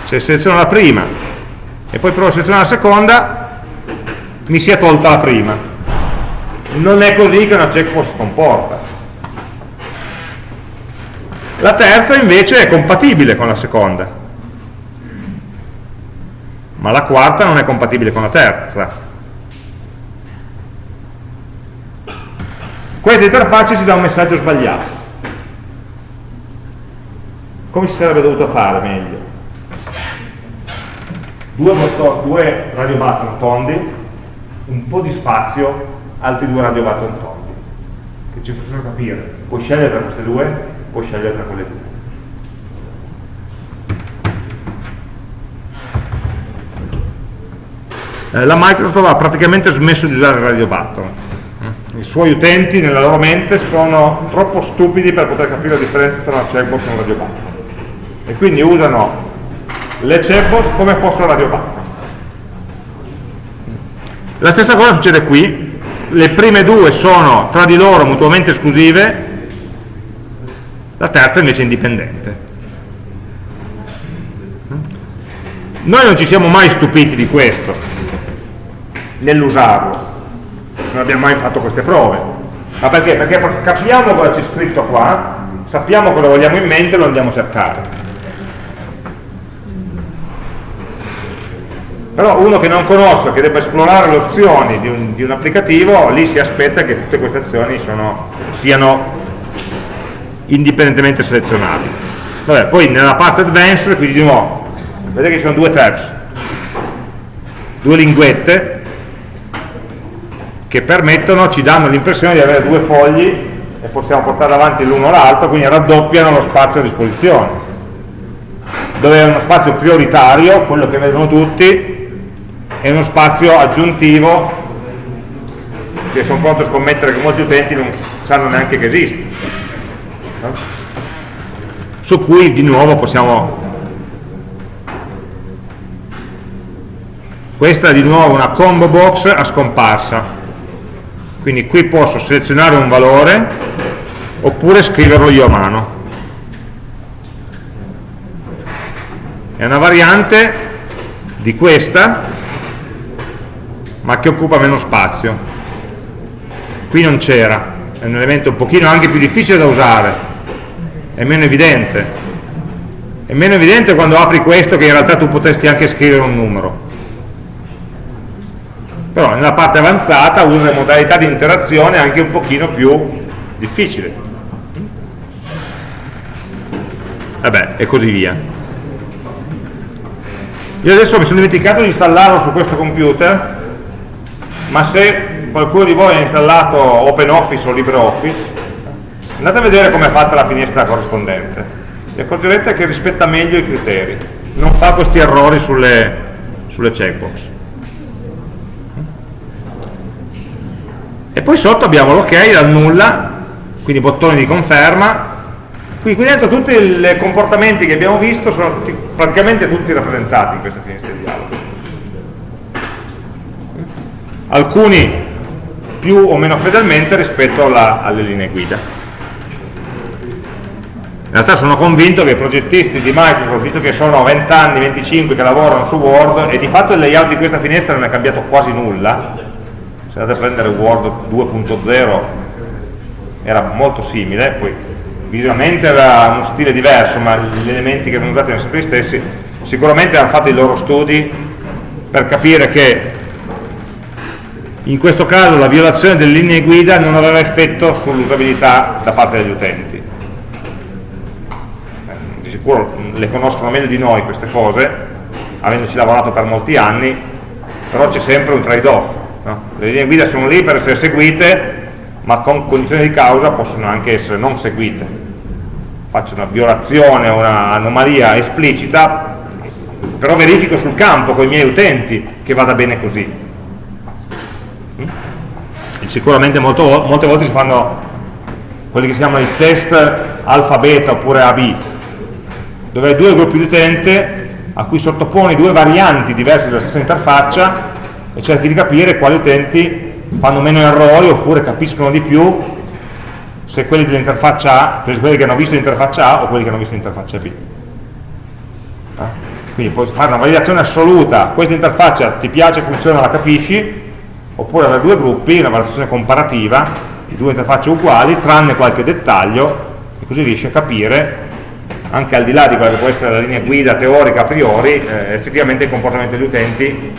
se seleziono la prima e poi provo a selezionare la seconda mi si è tolta la prima non è così che una checkbox si comporta. La terza invece è compatibile con la seconda. Ma la quarta non è compatibile con la terza. Questa interfaccia ci dà un messaggio sbagliato. Come si sarebbe dovuto fare meglio? Due, due radio button tondi, un po' di spazio, altri due radio button tondi, che ci possono capire. Puoi scegliere tra queste due, puoi scegliere tra quelle due. Eh, la Microsoft ha praticamente smesso di usare il radio button. I suoi utenti nella loro mente sono troppo stupidi per poter capire la differenza tra una checkbox e un radio button. E quindi usano le checkbox come fossero radio button. La stessa cosa succede qui, le prime due sono tra di loro mutuamente esclusive, la terza invece è indipendente. Noi non ci siamo mai stupiti di questo, nell'usarlo, non abbiamo mai fatto queste prove. Ma perché? Perché capiamo cosa c'è scritto qua, sappiamo cosa vogliamo in mente e lo andiamo a cercare. Però uno che non conosca, che debba esplorare le opzioni di un, un applicativo, lì si aspetta che tutte queste azioni sono, siano indipendentemente selezionabili. Vabbè, poi nella parte advanced, quindi di nuovo, vedete che ci sono due tabs, due linguette che permettono, ci danno l'impressione di avere due fogli e possiamo portare avanti l'uno l'altro, quindi raddoppiano lo spazio a disposizione. Dove è uno spazio prioritario, quello che vedono tutti, è uno spazio aggiuntivo che sono pronto a scommettere che molti utenti non sanno neanche che esiste. Su cui di nuovo possiamo questa è di nuovo una combo box a scomparsa. Quindi qui posso selezionare un valore oppure scriverlo io a mano. È una variante di questa ma che occupa meno spazio. Qui non c'era è un elemento un pochino anche più difficile da usare è meno evidente. È meno evidente quando apri questo che in realtà tu potresti anche scrivere un numero. Però nella parte avanzata usa le modalità di interazione anche un pochino più difficili vabbè e così via. Io adesso mi sono dimenticato di installarlo su questo computer ma se qualcuno di voi ha installato OpenOffice o LibreOffice andate a vedere come è fatta la finestra corrispondente. E accorgerete che rispetta meglio i criteri. Non fa questi errori sulle, sulle checkbox. E poi sotto abbiamo l'ok dal nulla quindi bottoni di conferma. Qui, qui dentro tutti i comportamenti che abbiamo visto sono tutti, praticamente tutti rappresentati in questa finestra di dialogo. Alcuni più o meno fedelmente rispetto alla, alle linee guida. In realtà sono convinto che i progettisti di Microsoft, visto che sono 20 anni, 25 che lavorano su Word, e di fatto il layout di questa finestra non è cambiato quasi nulla, se andate a prendere Word 2.0 era molto simile, poi visivamente era uno stile diverso, ma gli elementi che erano usati erano sempre gli stessi, sicuramente hanno fatto i loro studi per capire che in questo caso la violazione delle linee guida non aveva effetto sull'usabilità da parte degli utenti. Eh, di sicuro le conoscono meglio di noi queste cose, avendoci lavorato per molti anni, però c'è sempre un trade-off. No? Le linee guida sono lì per essere seguite, ma con condizioni di causa possono anche essere non seguite. Faccio una violazione o un'anomalia esplicita, però verifico sul campo con i miei utenti che vada bene così. Mm? Sicuramente molto, molte volte si fanno quelli che si chiamano i test alfa-beta oppure AB, dove hai due gruppi di utenti a cui sottoponi due varianti diverse della stessa interfaccia e cerchi di capire quali utenti fanno meno errori oppure capiscono di più se quelli dell'interfaccia A, quelli che hanno visto l'interfaccia A o quelli che hanno visto l'interfaccia B. Eh? Quindi puoi fare una validazione assoluta, questa interfaccia ti piace, funziona, la capisci, oppure avere due gruppi, una valutazione comparativa di due interfacce uguali, tranne qualche dettaglio, e così riesci a capire, anche al di là di quella che può essere la linea guida teorica a priori, eh, effettivamente il comportamento degli utenti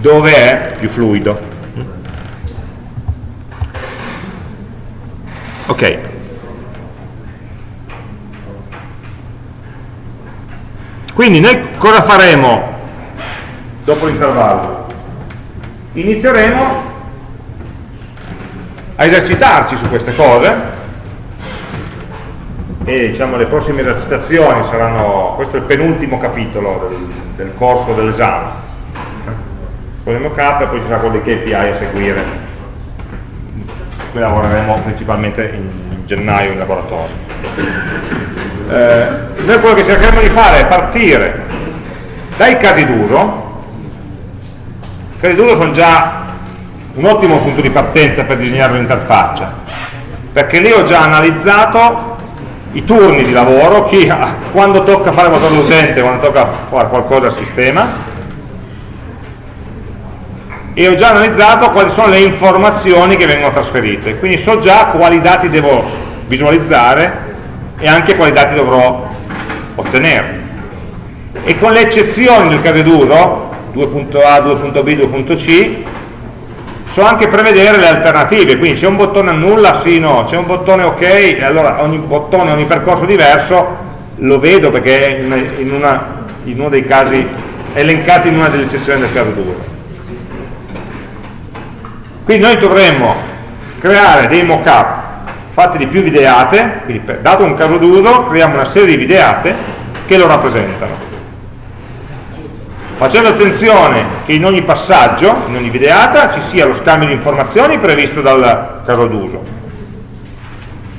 dove è più fluido. ok quindi noi cosa faremo dopo l'intervallo inizieremo a esercitarci su queste cose e diciamo le prossime esercitazioni saranno questo è il penultimo capitolo del, del corso dell'esame con il mockup e poi ci sarà quello dei KPI a seguire cui lavoreremo principalmente in, in gennaio in laboratorio. Eh, noi quello che cercheremo di fare è partire dai casi d'uso, d'uso sono già un ottimo punto di partenza per disegnare l'interfaccia, perché lì ho già analizzato i turni di lavoro, chi, quando tocca fare motore d'utente, quando tocca fare qualcosa al sistema, e ho già analizzato quali sono le informazioni che vengono trasferite. Quindi so già quali dati devo visualizzare e anche quali dati dovrò ottenere. E con le eccezioni del caso d'uso 2.a, 2.b, 2.c so anche prevedere le alternative quindi c'è un bottone annulla, sì, no, c'è un bottone ok e allora ogni bottone, ogni percorso diverso lo vedo perché è in, una, in uno dei casi elencati in una delle eccezioni del caso d'uso quindi noi dovremmo creare dei mock-up fatti di più videate, quindi dato un caso d'uso creiamo una serie di videate che lo rappresentano. Facendo attenzione che in ogni passaggio, in ogni videata, ci sia lo scambio di informazioni previsto dal caso d'uso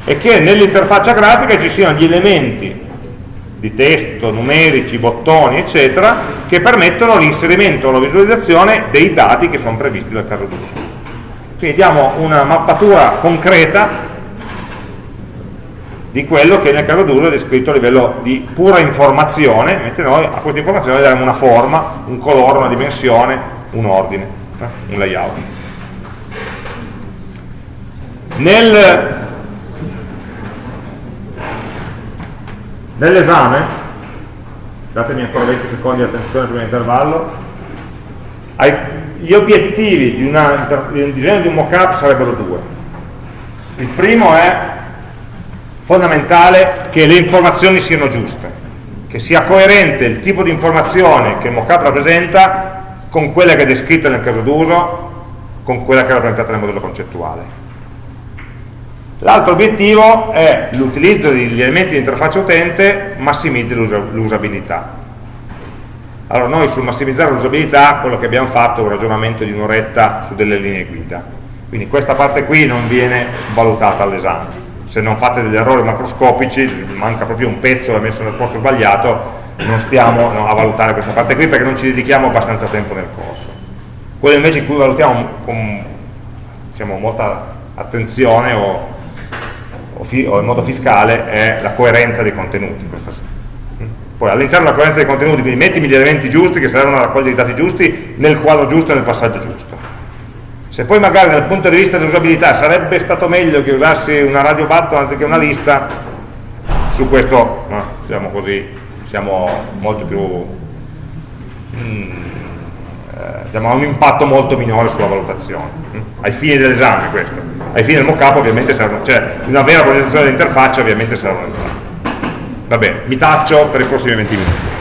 e che nell'interfaccia grafica ci siano gli elementi di testo, numerici, bottoni, eccetera, che permettono l'inserimento o la visualizzazione dei dati che sono previsti dal caso d'uso. Quindi diamo una mappatura concreta di quello che nel caso d'uso è descritto a livello di pura informazione, mentre noi a questa informazione daremo una forma, un colore, una dimensione, un ordine, eh, un layout. Nel Nell'esame, datemi ancora 20 secondi di attenzione prima dell'intervallo, gli obiettivi di, una, di un disegno di un mock-up sarebbero due. Il primo è fondamentale che le informazioni siano giuste, che sia coerente il tipo di informazione che mock-up rappresenta con quella che è descritta nel caso d'uso, con quella che è rappresentata nel modello concettuale. L'altro obiettivo è l'utilizzo degli elementi di interfaccia utente massimizzi l'usabilità. Allora noi sul massimizzare l'usabilità quello che abbiamo fatto è un ragionamento di un'oretta su delle linee guida. Quindi questa parte qui non viene valutata all'esame. Se non fate degli errori macroscopici, manca proprio un pezzo, l'ha messo nel posto sbagliato, non stiamo no, a valutare questa parte qui perché non ci dedichiamo abbastanza tempo nel corso. Quello invece in cui valutiamo con diciamo, molta attenzione o o, in modo fiscale è la coerenza dei contenuti. Poi all'interno della coerenza dei contenuti, quindi mettimi gli elementi giusti che servono a raccogliere i dati giusti nel quadro giusto e nel passaggio giusto. Se poi magari dal punto di vista dell'usabilità sarebbe stato meglio che usassi una radio button anziché una lista, su questo no, siamo così, siamo molto più... Mm, eh, ha un impatto molto minore sulla valutazione, hm? ai fini dell'esame questo, ai fini del mockup ovviamente servono, cioè una vera progettazione dell'interfaccia ovviamente servono. Va bene, mi taccio per i prossimi 20 minuti.